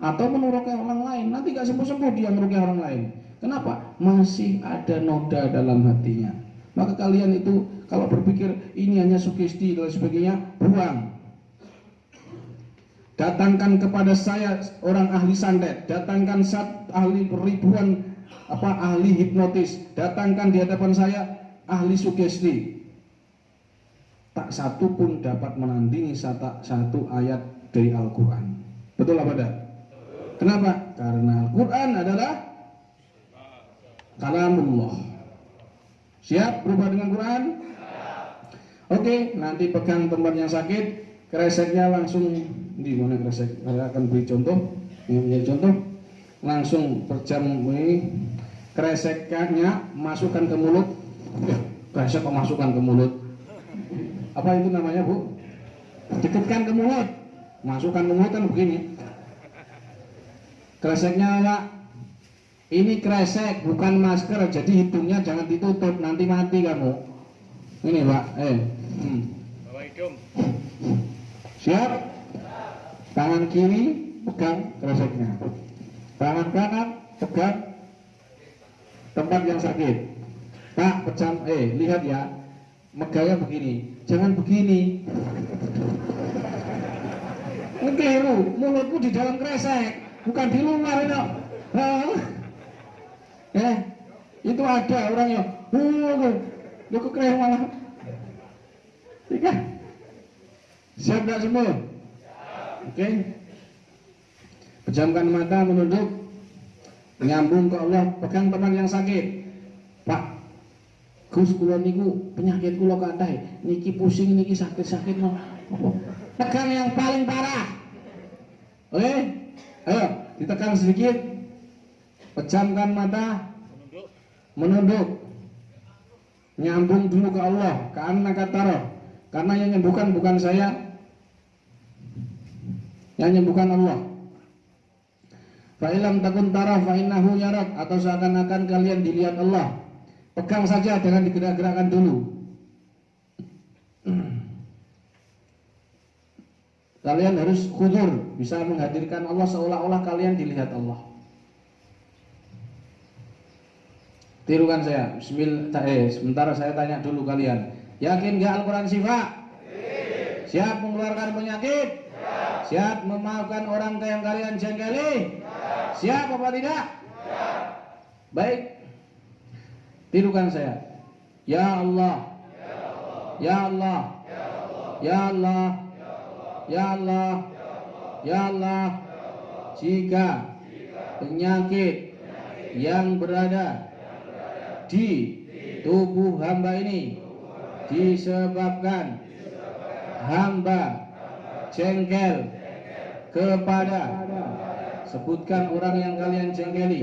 S2: Atau menuruki orang lain, nanti nggak sembuh-sembuh dia merukyah orang lain. Kenapa? Masih ada noda dalam hatinya. Maka kalian itu kalau berpikir ini hanya sugesti dan sebagainya, buang. Datangkan kepada saya orang ahli santet, datangkan sat ahli ribuan apa ahli hipnotis, datangkan di hadapan saya ahli sugesti. Tak satu pun dapat menandingi satu, satu ayat dari Al-Quran. Betul apa tidak? Kenapa? Karena Al-Quran adalah kalamullah. Siap berubah dengan Quran? Oke, nanti pegang tempat yang sakit, kreseknya langsung di mana kresek? Saya akan beri contoh, ini menjadi contoh. Langsung perjam ini kreseknya masukkan ke mulut. Ya, kresek kok masukkan ke mulut? Apa itu namanya bu? Dekatkan ke mulut, masukkan ke mulut kan begini. Kreseknya pak, ini kresek bukan masker, jadi hidungnya jangan ditutup, nanti mati kamu. Ini pak, eh. Hmm.
S4: Bawa hidung.
S2: Siap? Tangan kiri pegang kreseknya. Tangan kanan pegang tempat yang sakit. Pak, pecam, eh lihat ya, megangnya begini, jangan begini. Keliru, mulutku di dalam kresek, bukan di luar. Hah? Eh, itu ada orangnya. Uh, lu kok keren malah. Tiga. Siap tak semua? Oke. Pejamkan mata menunduk. Nyambung ke Allah, pegang teman yang sakit. Pak, Gus kula niku penyakit kula kathah. Niki pusing niki sakit-sakit no. Tekan yang paling parah. Oke? Ayo, ditekan sedikit. Pejamkan mata. Menunduk. Nyambung dulu ke Allah, anak kata Karena yang nyembuhkan bukan saya, yang menyembuhkan Allah. Fa'ilam takun tarah fa'innahu yarak atau seakan-akan kalian dilihat Allah. Pegang saja jangan digerak-gerakkan dulu. Kalian harus khudur, bisa menghadirkan Allah seolah-olah kalian dilihat Allah. Tirukan saya. Bismillah. Eh, sementara saya tanya dulu kalian. Yakin gak Al-Quran sifat? Siap mengeluarkan penyakit? Siap memaafkan orang yang kalian jengkeli? Siap apa tidak? Baik. Tirukan saya. Ya Allah. Ya Allah. Ya Allah. Ya Allah. Ya Allah. Jika penyakit yang berada di tubuh hamba ini disebabkan hamba jengkel kepada. Sebutkan orang yang kalian jengkeli.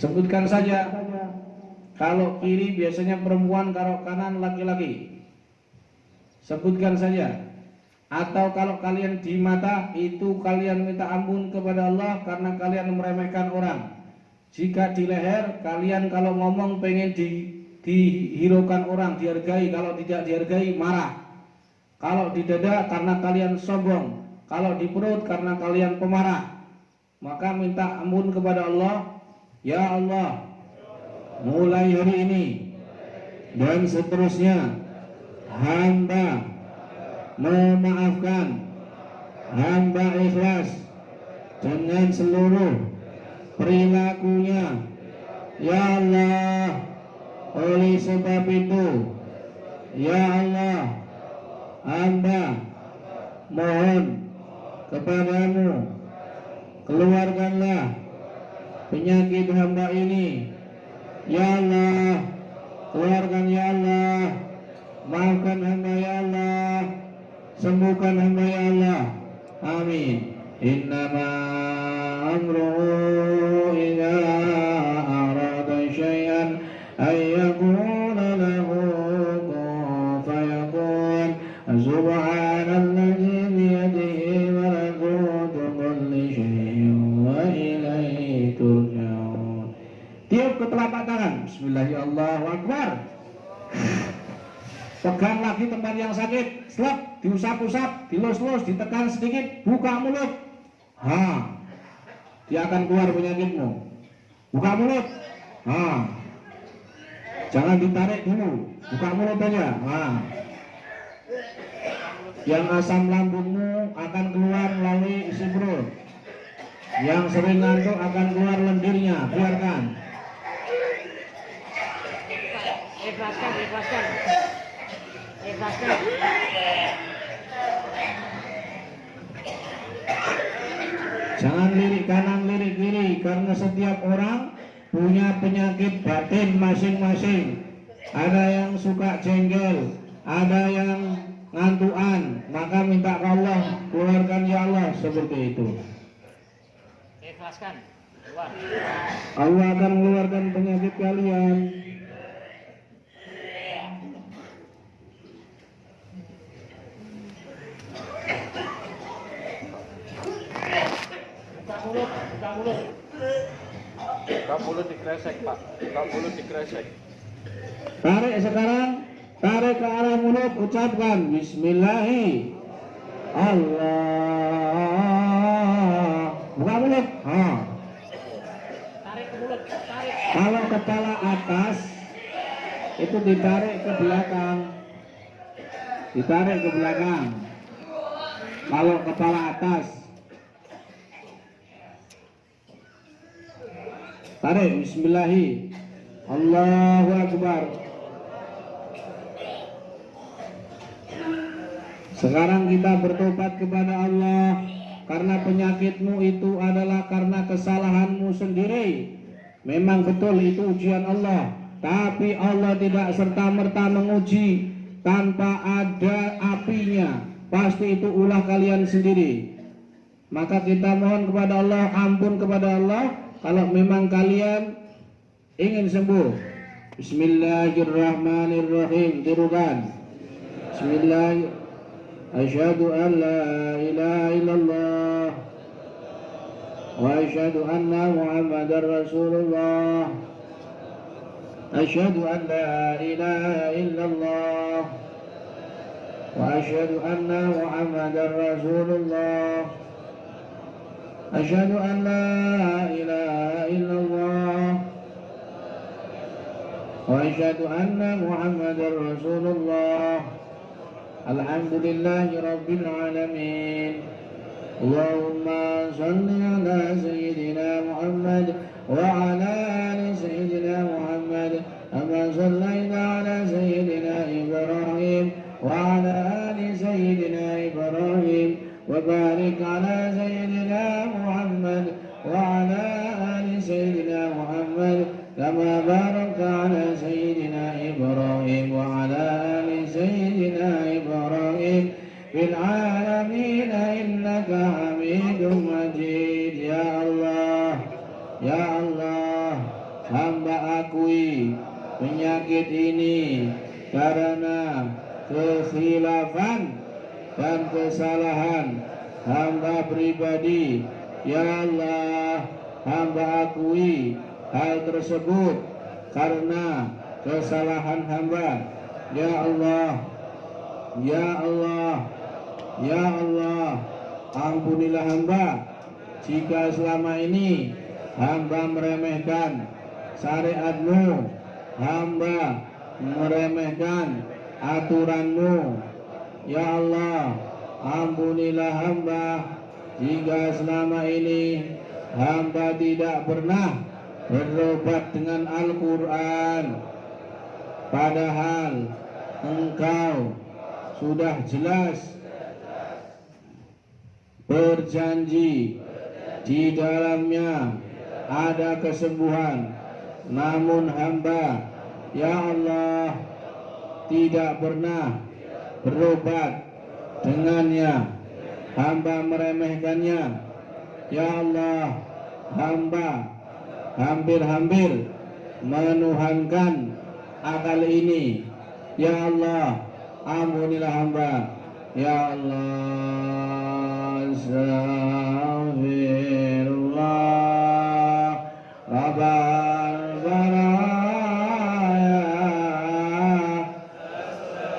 S2: Sebutkan saja. Kalau kiri biasanya perempuan kalau kanan laki-laki. Sebutkan saja. Atau kalau kalian di mata itu kalian minta ampun kepada Allah karena kalian meremehkan orang. Jika di leher kalian kalau ngomong pengen di dihiraukan orang dihargai. Kalau tidak dihargai marah. Kalau di dada karena kalian sombong. Kalau di perut karena kalian pemarah. Maka minta ampun kepada Allah. Ya Allah mulai hari ini dan seterusnya hamba memaafkan hamba ikhlas dengan seluruh perilakunya. Ya Allah oleh sebab itu, ya Allah, hamba mohon kepadamu, keluarkanlah penyakit hamba ini. Ya Allah, keluarkan ya Allah, maafkan hamba ya Allah, sembuhkan hamba ya Allah. Amin. Innama amruhu tangan Bismillahirrahmanirrahim Pegang lagi tempat yang sakit. Slap, diusap-usap, dilus-lus, ditekan sedikit Buka mulut. Ha. Dia akan keluar penyakitmu. Buka mulut. Ha. Jangan ditarik dulu. Buka mulut aja. Ha. Yang asam lambungmu akan keluar melalui isi perut. Yang sering ngantuk akan keluar lendirnya. Biarkan Jangan lirik kanan lirik kiri karena setiap orang punya penyakit batin masing-masing. Ada yang suka jengkel ada yang ngantuan maka minta ke Allah keluarkan ya Allah seperti itu.
S3: Ikhlaskan. Keluar.
S2: Allah akan mengeluarkan penyakit kalian
S3: Buka mulut, buka mulut.
S5: Dikresek pak. Buka mulut dikresek.
S2: Tarik sekarang, tarik ke arah mulut, ucapkan Bismillahi Allah. Buka mulut. Ha.
S3: Tarik ke mulut, tarik.
S2: Kalau kepala atas itu ditarik ke belakang. Ditarik ke belakang. Kalau kepala atas Tarik Bismillahi. Allahu Akbar. Sekarang kita bertobat kepada Allah. Karena penyakitmu itu adalah karena kesalahanmu sendiri. Memang betul itu ujian Allah. Tapi Allah tidak serta-merta menguji Tanpa ada apinya. Pasti itu ulah kalian sendiri. Maka kita mohon kepada Allah Ampun kepada Allah Kalau memang kalian ingin sembuh Bismillahirrahmanirrahim Tirukan. Bismillah Asyhadu an la ilaha illallah Wa asyhadu anna muhammadar rasulullah. Asyhadu an la ilaha illallah Wa asyhadu anna muhammadar rasulullah أشهد أن لا إله إلا الله. وأشهد أن محمدا رسول الله. الحمد لله رب العالمين. اللهم صل على سيدنا محمد وعلى آل سيدنا محمد كما صليت على سيدنا إبراهيم وعلى آل سيدنا إبراهيم وبارك على سيدنا محمد كما باركت على سيدنا Allah. Ya Allah. Ya Allah. Ampunilah hamba. Jika selama ini hamba meremehkan syariatmu hamba meremehkan aturanmu. Ya Allah, ampunilah hamba. Jika selama ini hamba tidak pernah berobat dengan Al-Quran. Padahal engkau sudah jelas berjanji di dalamnya ada kesembuhan. Namun hamba, ya Allah, tidak pernah berobat dengannya. Hamba meremehkannya. Ya Allah hamba hampir-hampir menuhankan akal ini Ya Allah ampunilah hamba. Ya Allah Astaghfirullah. Rabbal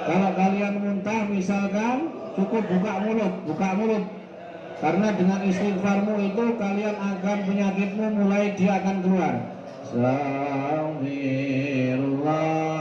S2: Kalau kalian muntah misalkan Cukup buka mulut Buka mulut. Karena dengan istighfarmu itu Kalian akan penyakitmu mulai dia akan keluar. Astaghfirullah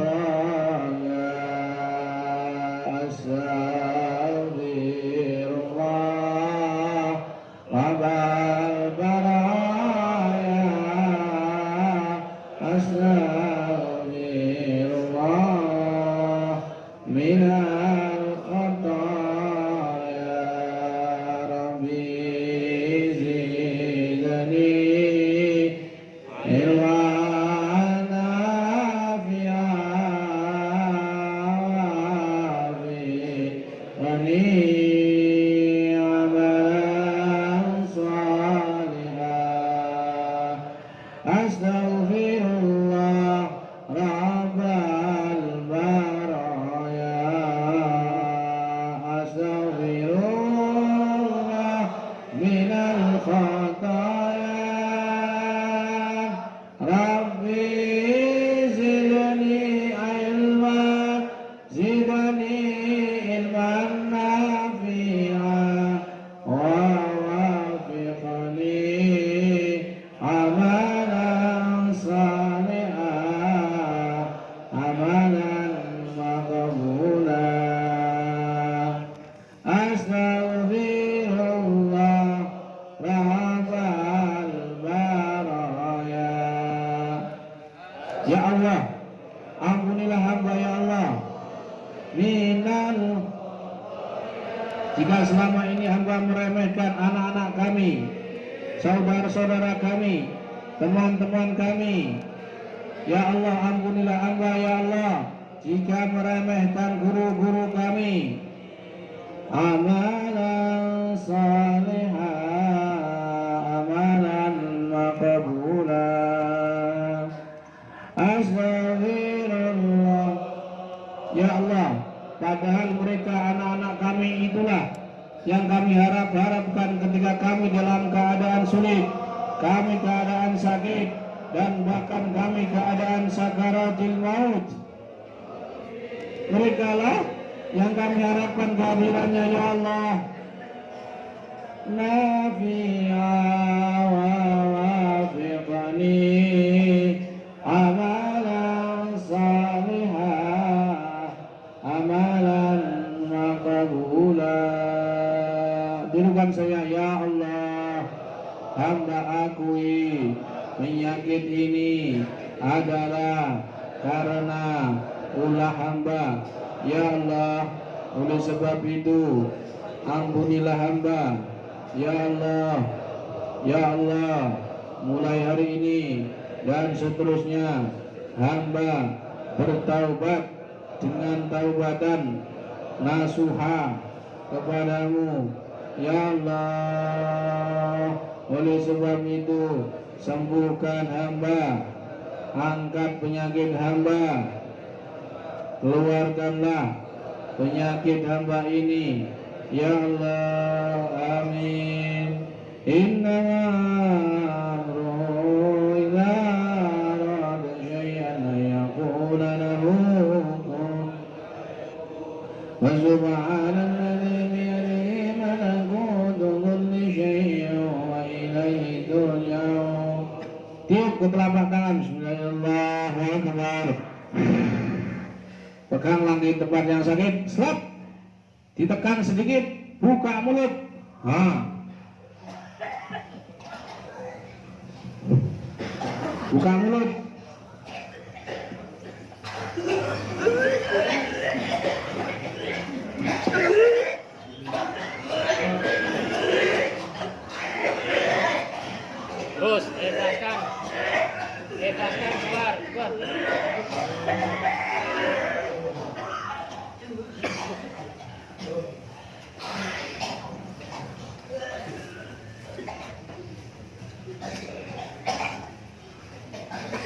S2: kami harap-harapkan ketika kami dalam keadaan sulit Kami keadaan sakit Dan bahkan kami keadaan sakaratil maut. Mereka lah yang kami harapkan kehadirannya ya Allah. Nafi'a Penyakit ini adalah karena ulah hamba. Ya Allah Oleh sebab itu Ampunilah hamba. Ya Allah Ya Allah Mulai hari ini Dan seterusnya Hamba bertaubat Dengan taubatan Nasuha Kepadamu. Ya Allah Oleh sebab itu Sembuhkan hamba. Angkat penyakit hamba. Keluarkanlah penyakit hamba ini. Ya Allah amin. Inna telapak tangan Bismillahirrahmanirrahim Peganglah di tempat yang sakit, slap. Ditekan sedikit, buka mulut. Ha. Buka mulut.
S3: Terus, bebaskan
S2: keluar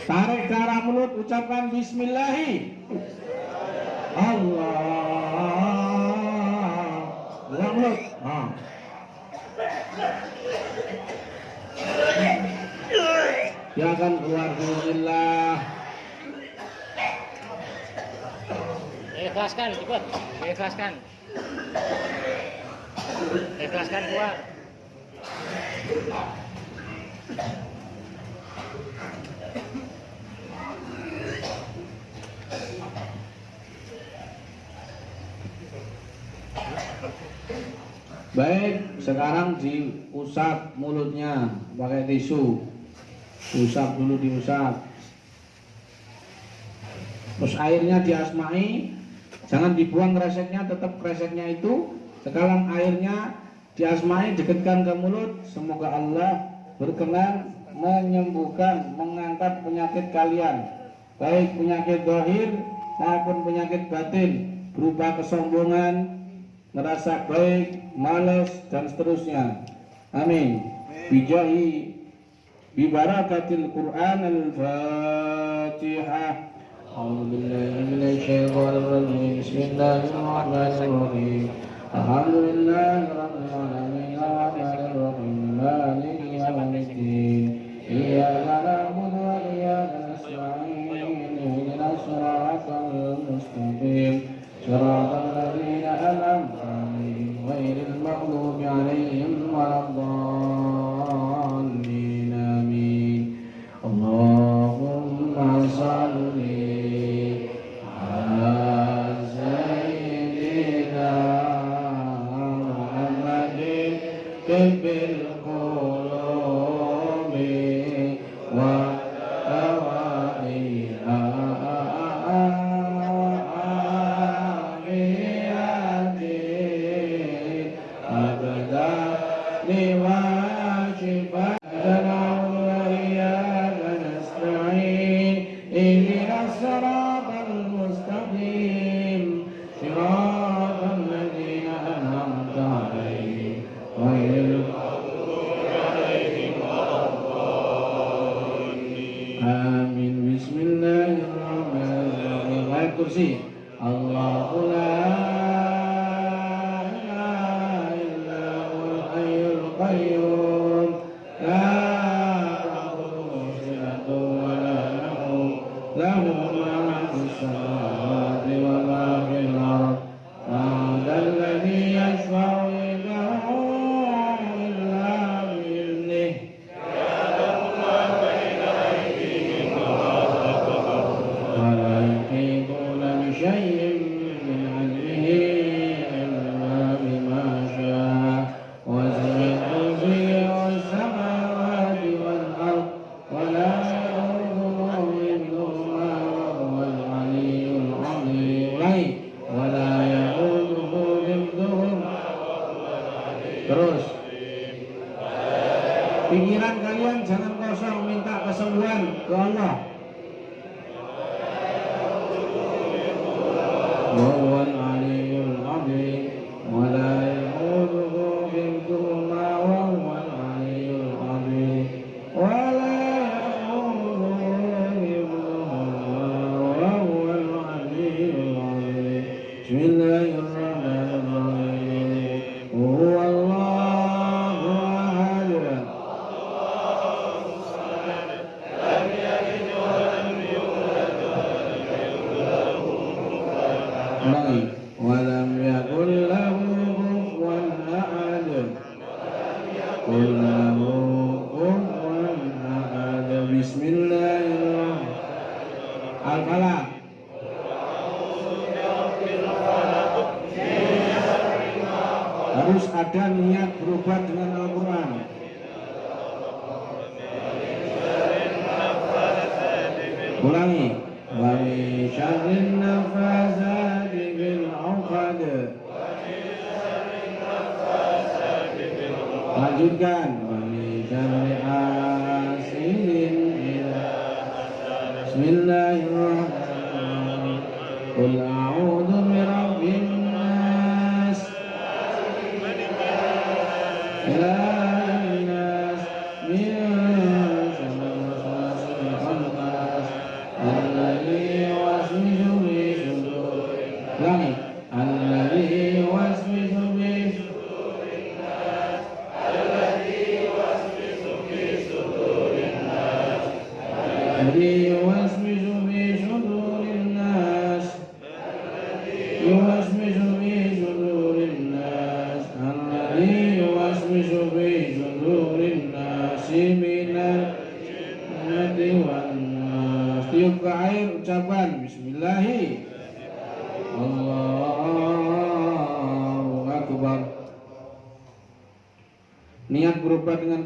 S2: Tarik ke mulut, ucapkan Bismillahi.
S3: Ikhlaskan, cepat. Ikhlaskan. Ikhlaskan keluar.
S2: Baik, sekarang diusap mulutnya pakai tisu. Usap dulu diusap. Terus airnya diasmai, jangan dibuang kreseknya, tetap kreseknya itu. Sekarang airnya diasmai, dekatkan ke mulut. Semoga Allah berkenan menyembuhkan, mengangkat penyakit kalian. Baik penyakit zahir maupun penyakit batin berupa kesombongan, merasa baik, malas dan seterusnya. Amin. Bijahi bibarakatil Quran al-Fatihah. أعوذ بالله من الشيطان الرجيم. بسم الله الرحمن الرحيم. الحمد لله رب العالمين الرحمن الرحيم. مالك يوم الدين. إياك نعبد وإياك نستعين. اهدنا الصراط المستقيم. صراط الذين أنعمت عليهم غير المغضوب عليهم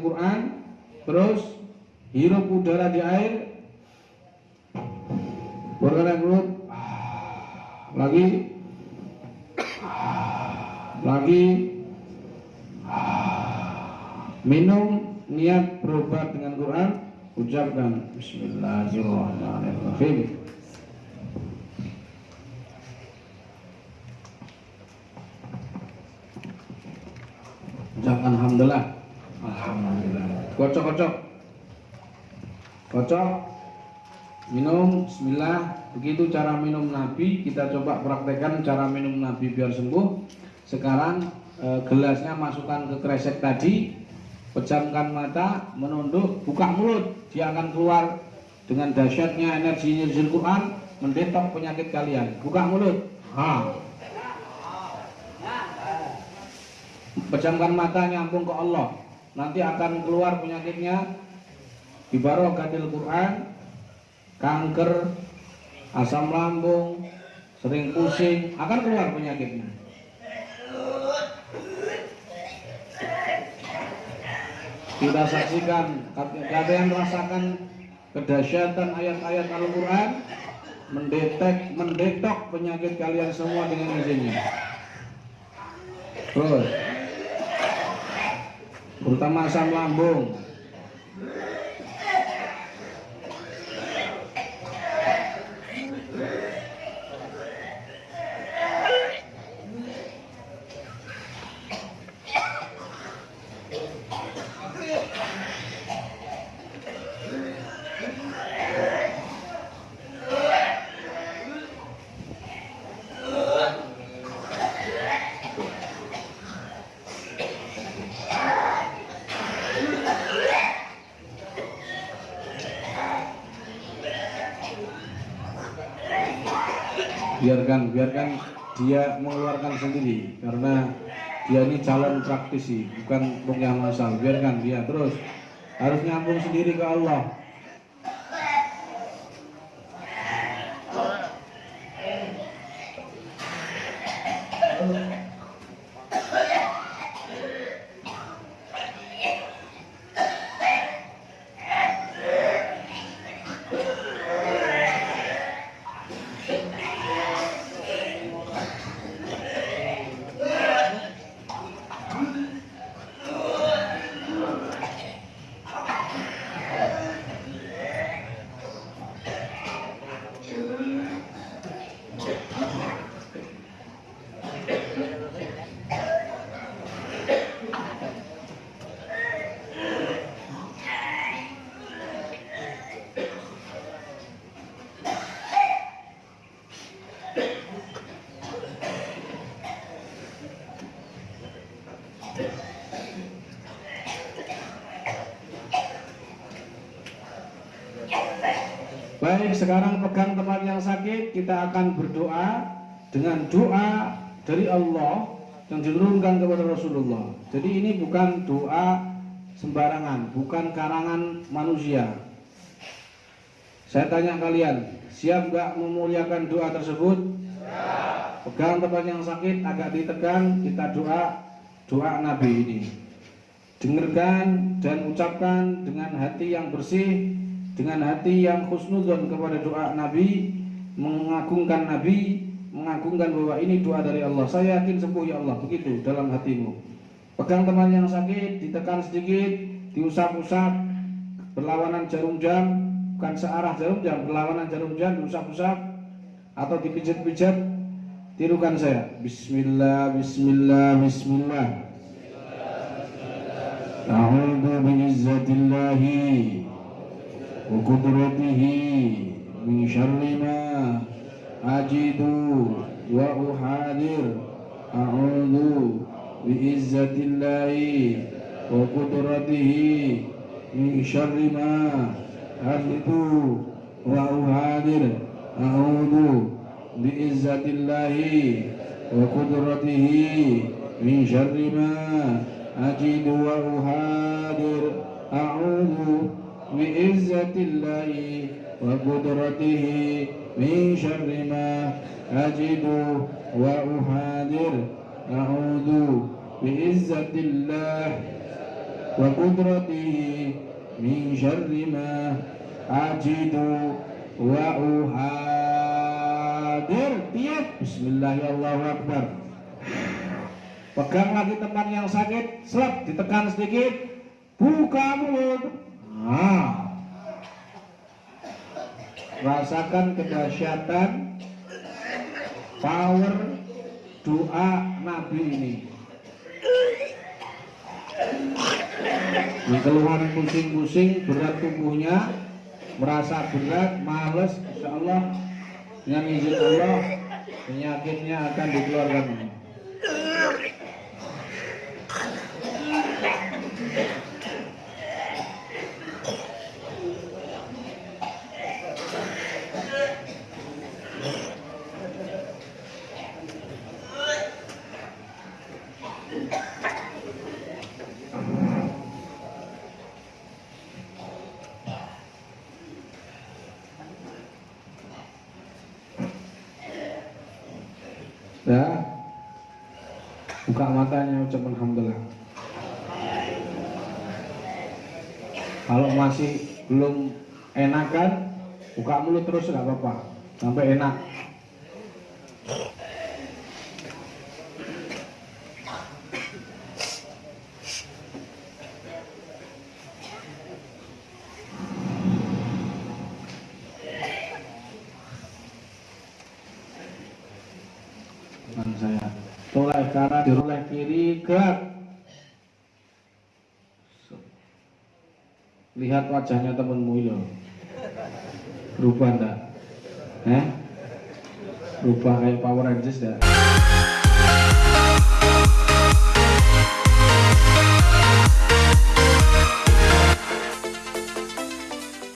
S2: berobat dengan Quran Terus Hirup udara di air Bergerak mulut Lagi Lagi Minum Niat berobat dengan Quran Ucapkan Bismillahirrahmanirrahim Ucapkan Alhamdulillah Alhamdulillah Kocok kocok Kocok Minum Bismillah Begitu cara minum Nabi Kita coba praktekkan cara minum Nabi biar sembuh. Sekarang eh, gelasnya masukkan ke kresek tadi Pejamkan mata Menunduk Buka mulut Dia akan keluar Dengan dahsyatnya energi energi Quran Mendetok penyakit kalian. Buka mulut. Ha. Pejamkan mata nyambung ke Allah. Nanti akan keluar penyakitnya. Di barokatil Quran Kanker Asam lambung Sering pusing Akan keluar penyakitnya. Kita saksikan Kalian rasakan Kedahsyatan ayat-ayat Al-Quran Mendetek Mendetok penyakit kalian semua dengan izinnya. Terus terutama asam lambung biarkan biarkan dia mengeluarkan sendiri karena dia ini calon praktisi bukan pengyah masal biarkan dia terus. Harus nyambung sendiri ke Allah Baik, sekarang pegang tempat yang sakit, kita akan berdoa dengan doa dari Allah yang diturunkan kepada Rasulullah. Jadi ini bukan doa sembarangan, bukan karangan manusia. Saya tanya kalian, siap nggak memuliakan doa tersebut? Pegang tempat yang sakit, agak ditegang, kita doa doa Nabi ini. Dengarkan dan ucapkan dengan hati yang bersih, dengan hati yang khusnudon kepada doa Nabi, mengagungkan Nabi, mengagungkan bahwa ini doa dari Allah. Saya yakin sembuh ya Allah, begitu dalam hatimu. Pegang teman yang sakit, ditekan sedikit, diusap-usap, berlawanan jarum jam, bukan searah jarum jam, berlawanan jarum jam, diusap-usap, atau dipijat-pijat, tirukan saya. Bismillah, Bismillah, Bismillah. A'udhu bi'izzatillahi وقدرته من شر ما أجد وأحاذر. أعوذ بعزة الله وقدرته من شر ما أجد وأحاذر. أعوذ بعزة الله وقدرته من شر ما أجد وأحاذر. أعوذ بعزة الله وقدرته من شر ما أجد وأحاذر أعوذ بعزة الله وقدرته من شر ما أجد وأحاذر Tiap Bismillahirrahmanirrahim Pegang lagi tempat yang sakit Selap ditekan sedikit Buka mulut Nah Rasakan kedahsyatan Power Doa Nabi ini. Keluhan pusing-pusing berat tubuhnya merasa berat, males, insya Allah dengan izin Allah penyakitnya akan dikeluarkan. Ya, buka matanya ucap alhamdulillah. Kalau masih belum enakan, buka mulut terus nggak apa-apa, sampai enak. Teman saya toleh kanan diroleh kiri gerak lihat wajahnya temenmu itu berubah enggak eh berubah kayak Power Rangers enggak